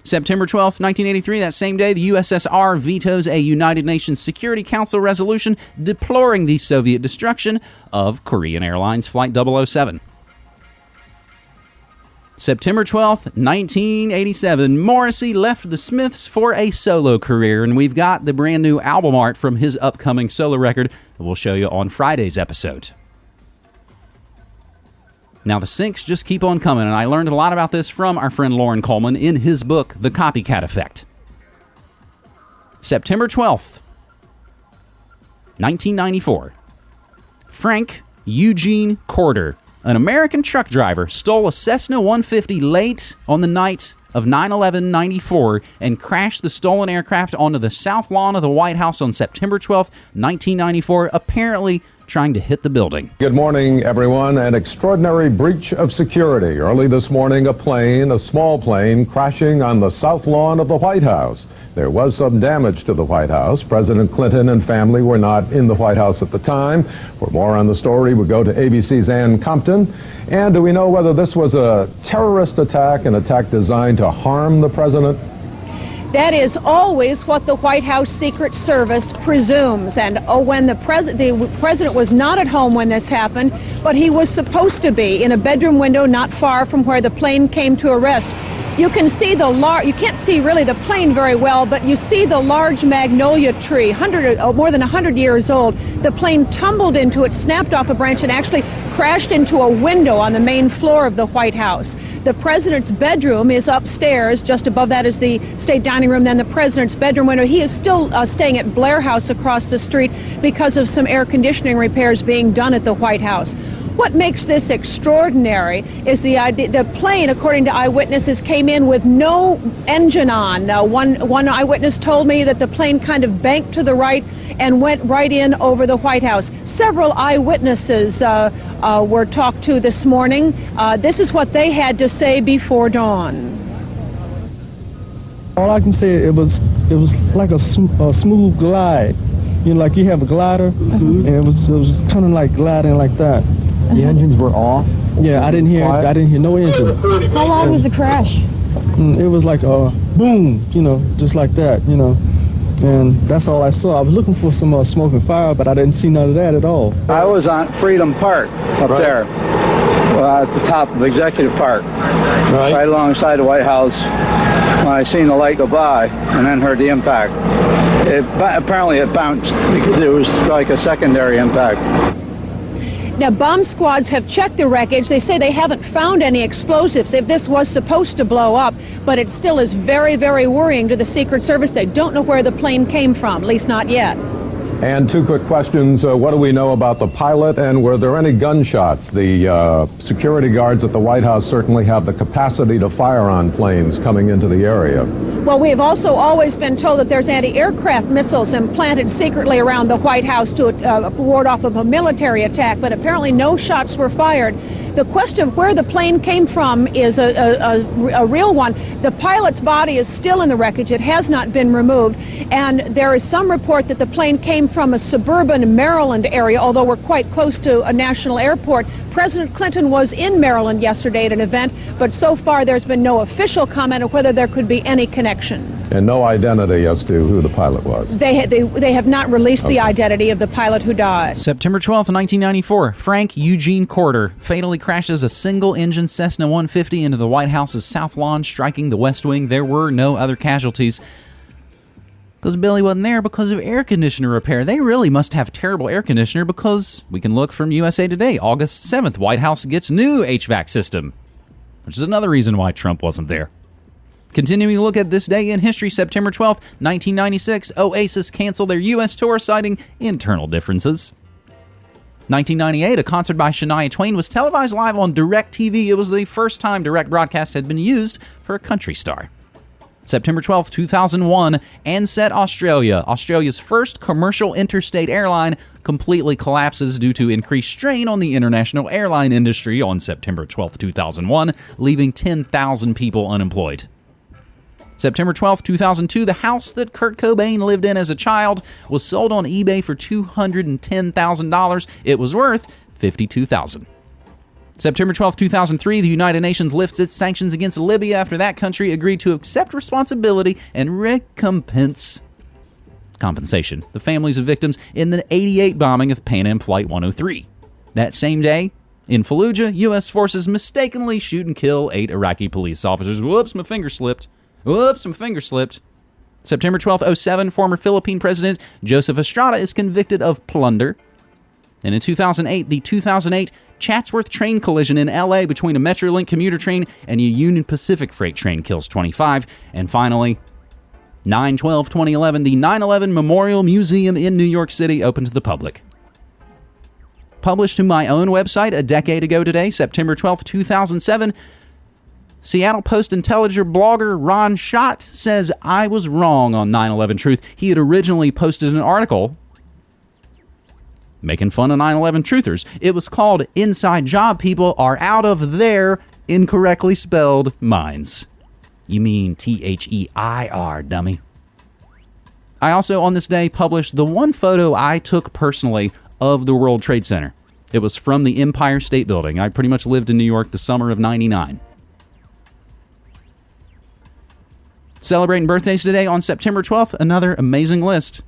September 12, 1983, that same day, the USSR vetoes a United Nations Security Council resolution deploring the Soviet destruction of Korean Airlines Flight 007. September 12th, 1987, Morrissey left the Smiths for a solo career, and we've got the brand new album art from his upcoming solo record that we'll show you on Friday's episode. Now, the syncs just keep on coming, and I learned a lot about this from our friend Loren Coleman in his book, The Copycat Effect. September 12th, 1994. Frank Eugene Corder, an American truck driver, stole a Cessna 150 late on the night of 9 11 94 and crashed the stolen aircraft onto the south lawn of the White House on September 12, 1994, apparently trying to hit the building. Good morning, everyone. An extraordinary breach of security. Early this morning, a plane, a small plane, crashing on the south lawn of the White House. There was some damage to the White House. President Clinton and family were not in the White House at the time. For more on the story, we go to ABC's Ann Compton. And do we know whether this was a terrorist attack, an attack designed to harm the president? That is always what the White House Secret Service presumes. And oh, when the, pres the president was not at home when this happened, but he was supposed to be in a bedroom window not far from where the plane came to arrest. You can see the large, you can't see really the plane very well, but you see the large magnolia tree, 100, oh, uh, more than 100 years old. The plane tumbled into it, snapped off a branch, and actually crashed into a window on the main floor of the White House. The president's bedroom is upstairs. Just above that is the state dining room, then the president's bedroom window. He is still uh, staying at Blair House across the street because of some air conditioning repairs being done at the White House. What makes this extraordinary is the idea, the plane, according to eyewitnesses, came in with no engine on. Uh, one, one eyewitness told me that the plane kind of banked to the right and went right in over the White House. Several eyewitnesses uh, uh, were talked to this morning. Uh, this is what they had to say before dawn. All I can say it was it was like a, sm a smooth glide, you know, like you have a glider, mm -hmm. and it was it was kind of like gliding like that. The engines were off. Yeah, I didn't hear Quiet. I didn't hear no engine. How long was the crash? Mm, it was like a boom, you know, just like that, you know. And that's all I saw. I was looking for some uh, smoke and fire, but I didn't see none of that at all. I was on Freedom Park up right. there, uh, at the top of Executive Park, right. right alongside the White House. When I seen the light go by, and then heard the impact. It, apparently, it bounced because it was like a secondary impact. Now, bomb squads have checked the wreckage. They say they haven't found any explosives if this was supposed to blow up, but it still is very, very worrying to the Secret Service. They don't know where the plane came from, at least not yet. And two quick questions. Uh, what do we know about the pilot, and were there any gunshots? The uh, security guards at the White House certainly have the capacity to fire on planes coming into the area. Well, we have also always been told that there's anti-aircraft missiles implanted secretly around the White House to uh, ward off of a military attack, but apparently no shots were fired. The question of where the plane came from is a, a, a, a real one. The pilot's body is still in the wreckage. It has not been removed. And there is some report that the plane came from a suburban Maryland area, although we're quite close to a national airport. President Clinton was in Maryland yesterday at an event, but so far there's been no official comment of whether there could be any connection. And no identity as to who the pilot was. They, they, they have not released Okay. the identity of the pilot who died. September 12th, 1994, Frank Eugene Corder fatally crashes a single engine Cessna 150 into the White House's South Lawn, striking the West Wing. There were no other casualties. Because Billy wasn't there because of air conditioner repair. They really must have terrible air conditioner because we can look from USA Today, August 7th. White House gets new HVAC system, which is another reason why Trump wasn't there. Continuing to look at this day in history, September 12th, 1996, Oasis canceled their U.S. tour, citing internal differences. 1998, a concert by Shania Twain was televised live on DirecTV. It was the first time direct broadcast had been used for a country star. September 12th, 2001, Ansett Australia, Australia's first commercial interstate airline, completely collapses due to increased strain on the international airline industry on September 12th, 2001, leaving 10,000 people unemployed. September 12, 2002, the house that Kurt Cobain lived in as a child was sold on eBay for $210,000. It was worth 52,000. September 12, 2003, the United Nations lifts its sanctions against Libya after that country agreed to accept responsibility and recompense compensation the families of victims in the 88 bombing of Pan Am Flight 103. That same day, in Fallujah, U.S. forces mistakenly shoot and kill eight Iraqi police officers. Whoops, my finger slipped. Whoops, my finger slipped. September 12, 07, former Philippine President Joseph Estrada is convicted of plunder. And in 2008, the 2008 Chatsworth train collision in LA between a Metrolink commuter train and a Union Pacific freight train kills 25. And finally, 9 12 2011, the 9 11 Memorial Museum in New York City opened to the public. Published to my own website a decade ago today, September 12, 2007, Seattle Post Intelligencer blogger Ron Schott says I was wrong on 9 11 Truth. He had originally posted an article making fun of 9 11 truthers. It was called Inside Job People Are Out of Their Incorrectly Spelled Minds. You mean T H E I R, dummy. I also, on this day, published the one photo I took personally of the World Trade Center. It was from the Empire State Building. I pretty much lived in New York the summer of 99. Celebrating birthdays today on September 12th, another amazing list.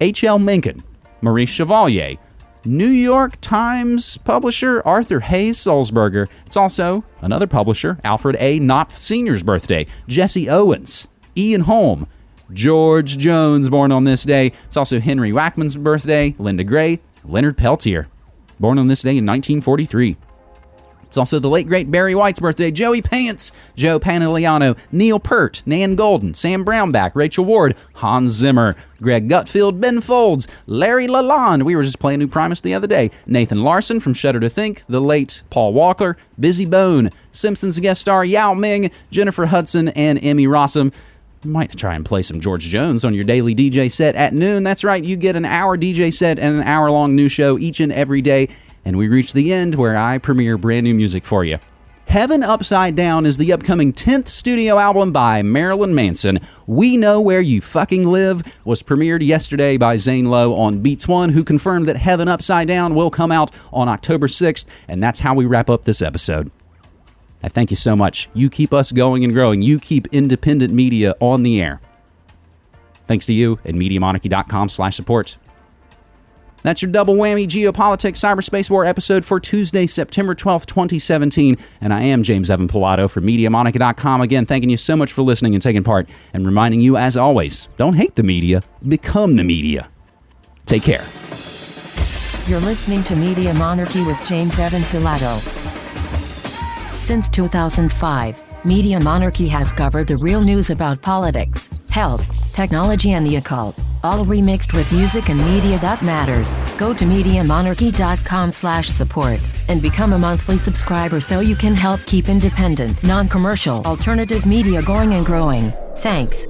H.L. Mencken, Maurice Chevalier, New York Times publisher Arthur Hays Sulzberger. It's also another publisher, Alfred A. Knopf Sr.'s birthday, Jesse Owens, Ian Holm, George Jones, born on this day. It's also Henry Waxman's birthday, Linda Gray, Leonard Peltier, born on this day in 1943. It's also the late great Barry White's birthday, Joey Pants, Joe Pantoliano, Neil Peart, Nan Goldin, Sam Brownback, Rachel Ward, Hans Zimmer, Greg Gutfeld, Ben Folds, Larry Lalonde. We were just playing New Primus the other day. Nathan Larson from Shudder to Think, the late Paul Walker, Bizzy Bone, Simpsons guest star Yao Ming, Jennifer Hudson, and Emmy Rossum. Might try and play some George Jones on your daily DJ set at noon. That's right, you get an hour DJ set and an hour long new show each and every day. And we reach the end where I premiere brand new music for you. Heaven Upside Down is the upcoming 10th studio album by Marilyn Manson. We Know Where You Fucking Live was premiered yesterday by Zane Lowe on Beats One, who confirmed that Heaven Upside Down will come out on October 6th. And that's how we wrap up this episode. I thank you so much. You keep us going and growing. You keep independent media on the air. Thanks to you and MediaMonarchy.com slash support. That's your double whammy geopolitics cyberspace war episode for Tuesday, September 12th, 2017. And I am James Evan Pilato for MediaMonarchy.com. Again, thanking you so much for listening and taking part, and reminding you, as always, don't hate the media, become the media. Take care. You're listening to Media Monarchy with James Evan Pilato. Since 2005, Media Monarchy has covered the real news about politics, health, technology, and the occult, all remixed with music and media that matters. Go to MediaMonarchy.com slash support and become a monthly subscriber so you can help keep independent, non-commercial, alternative media going and growing. Thanks.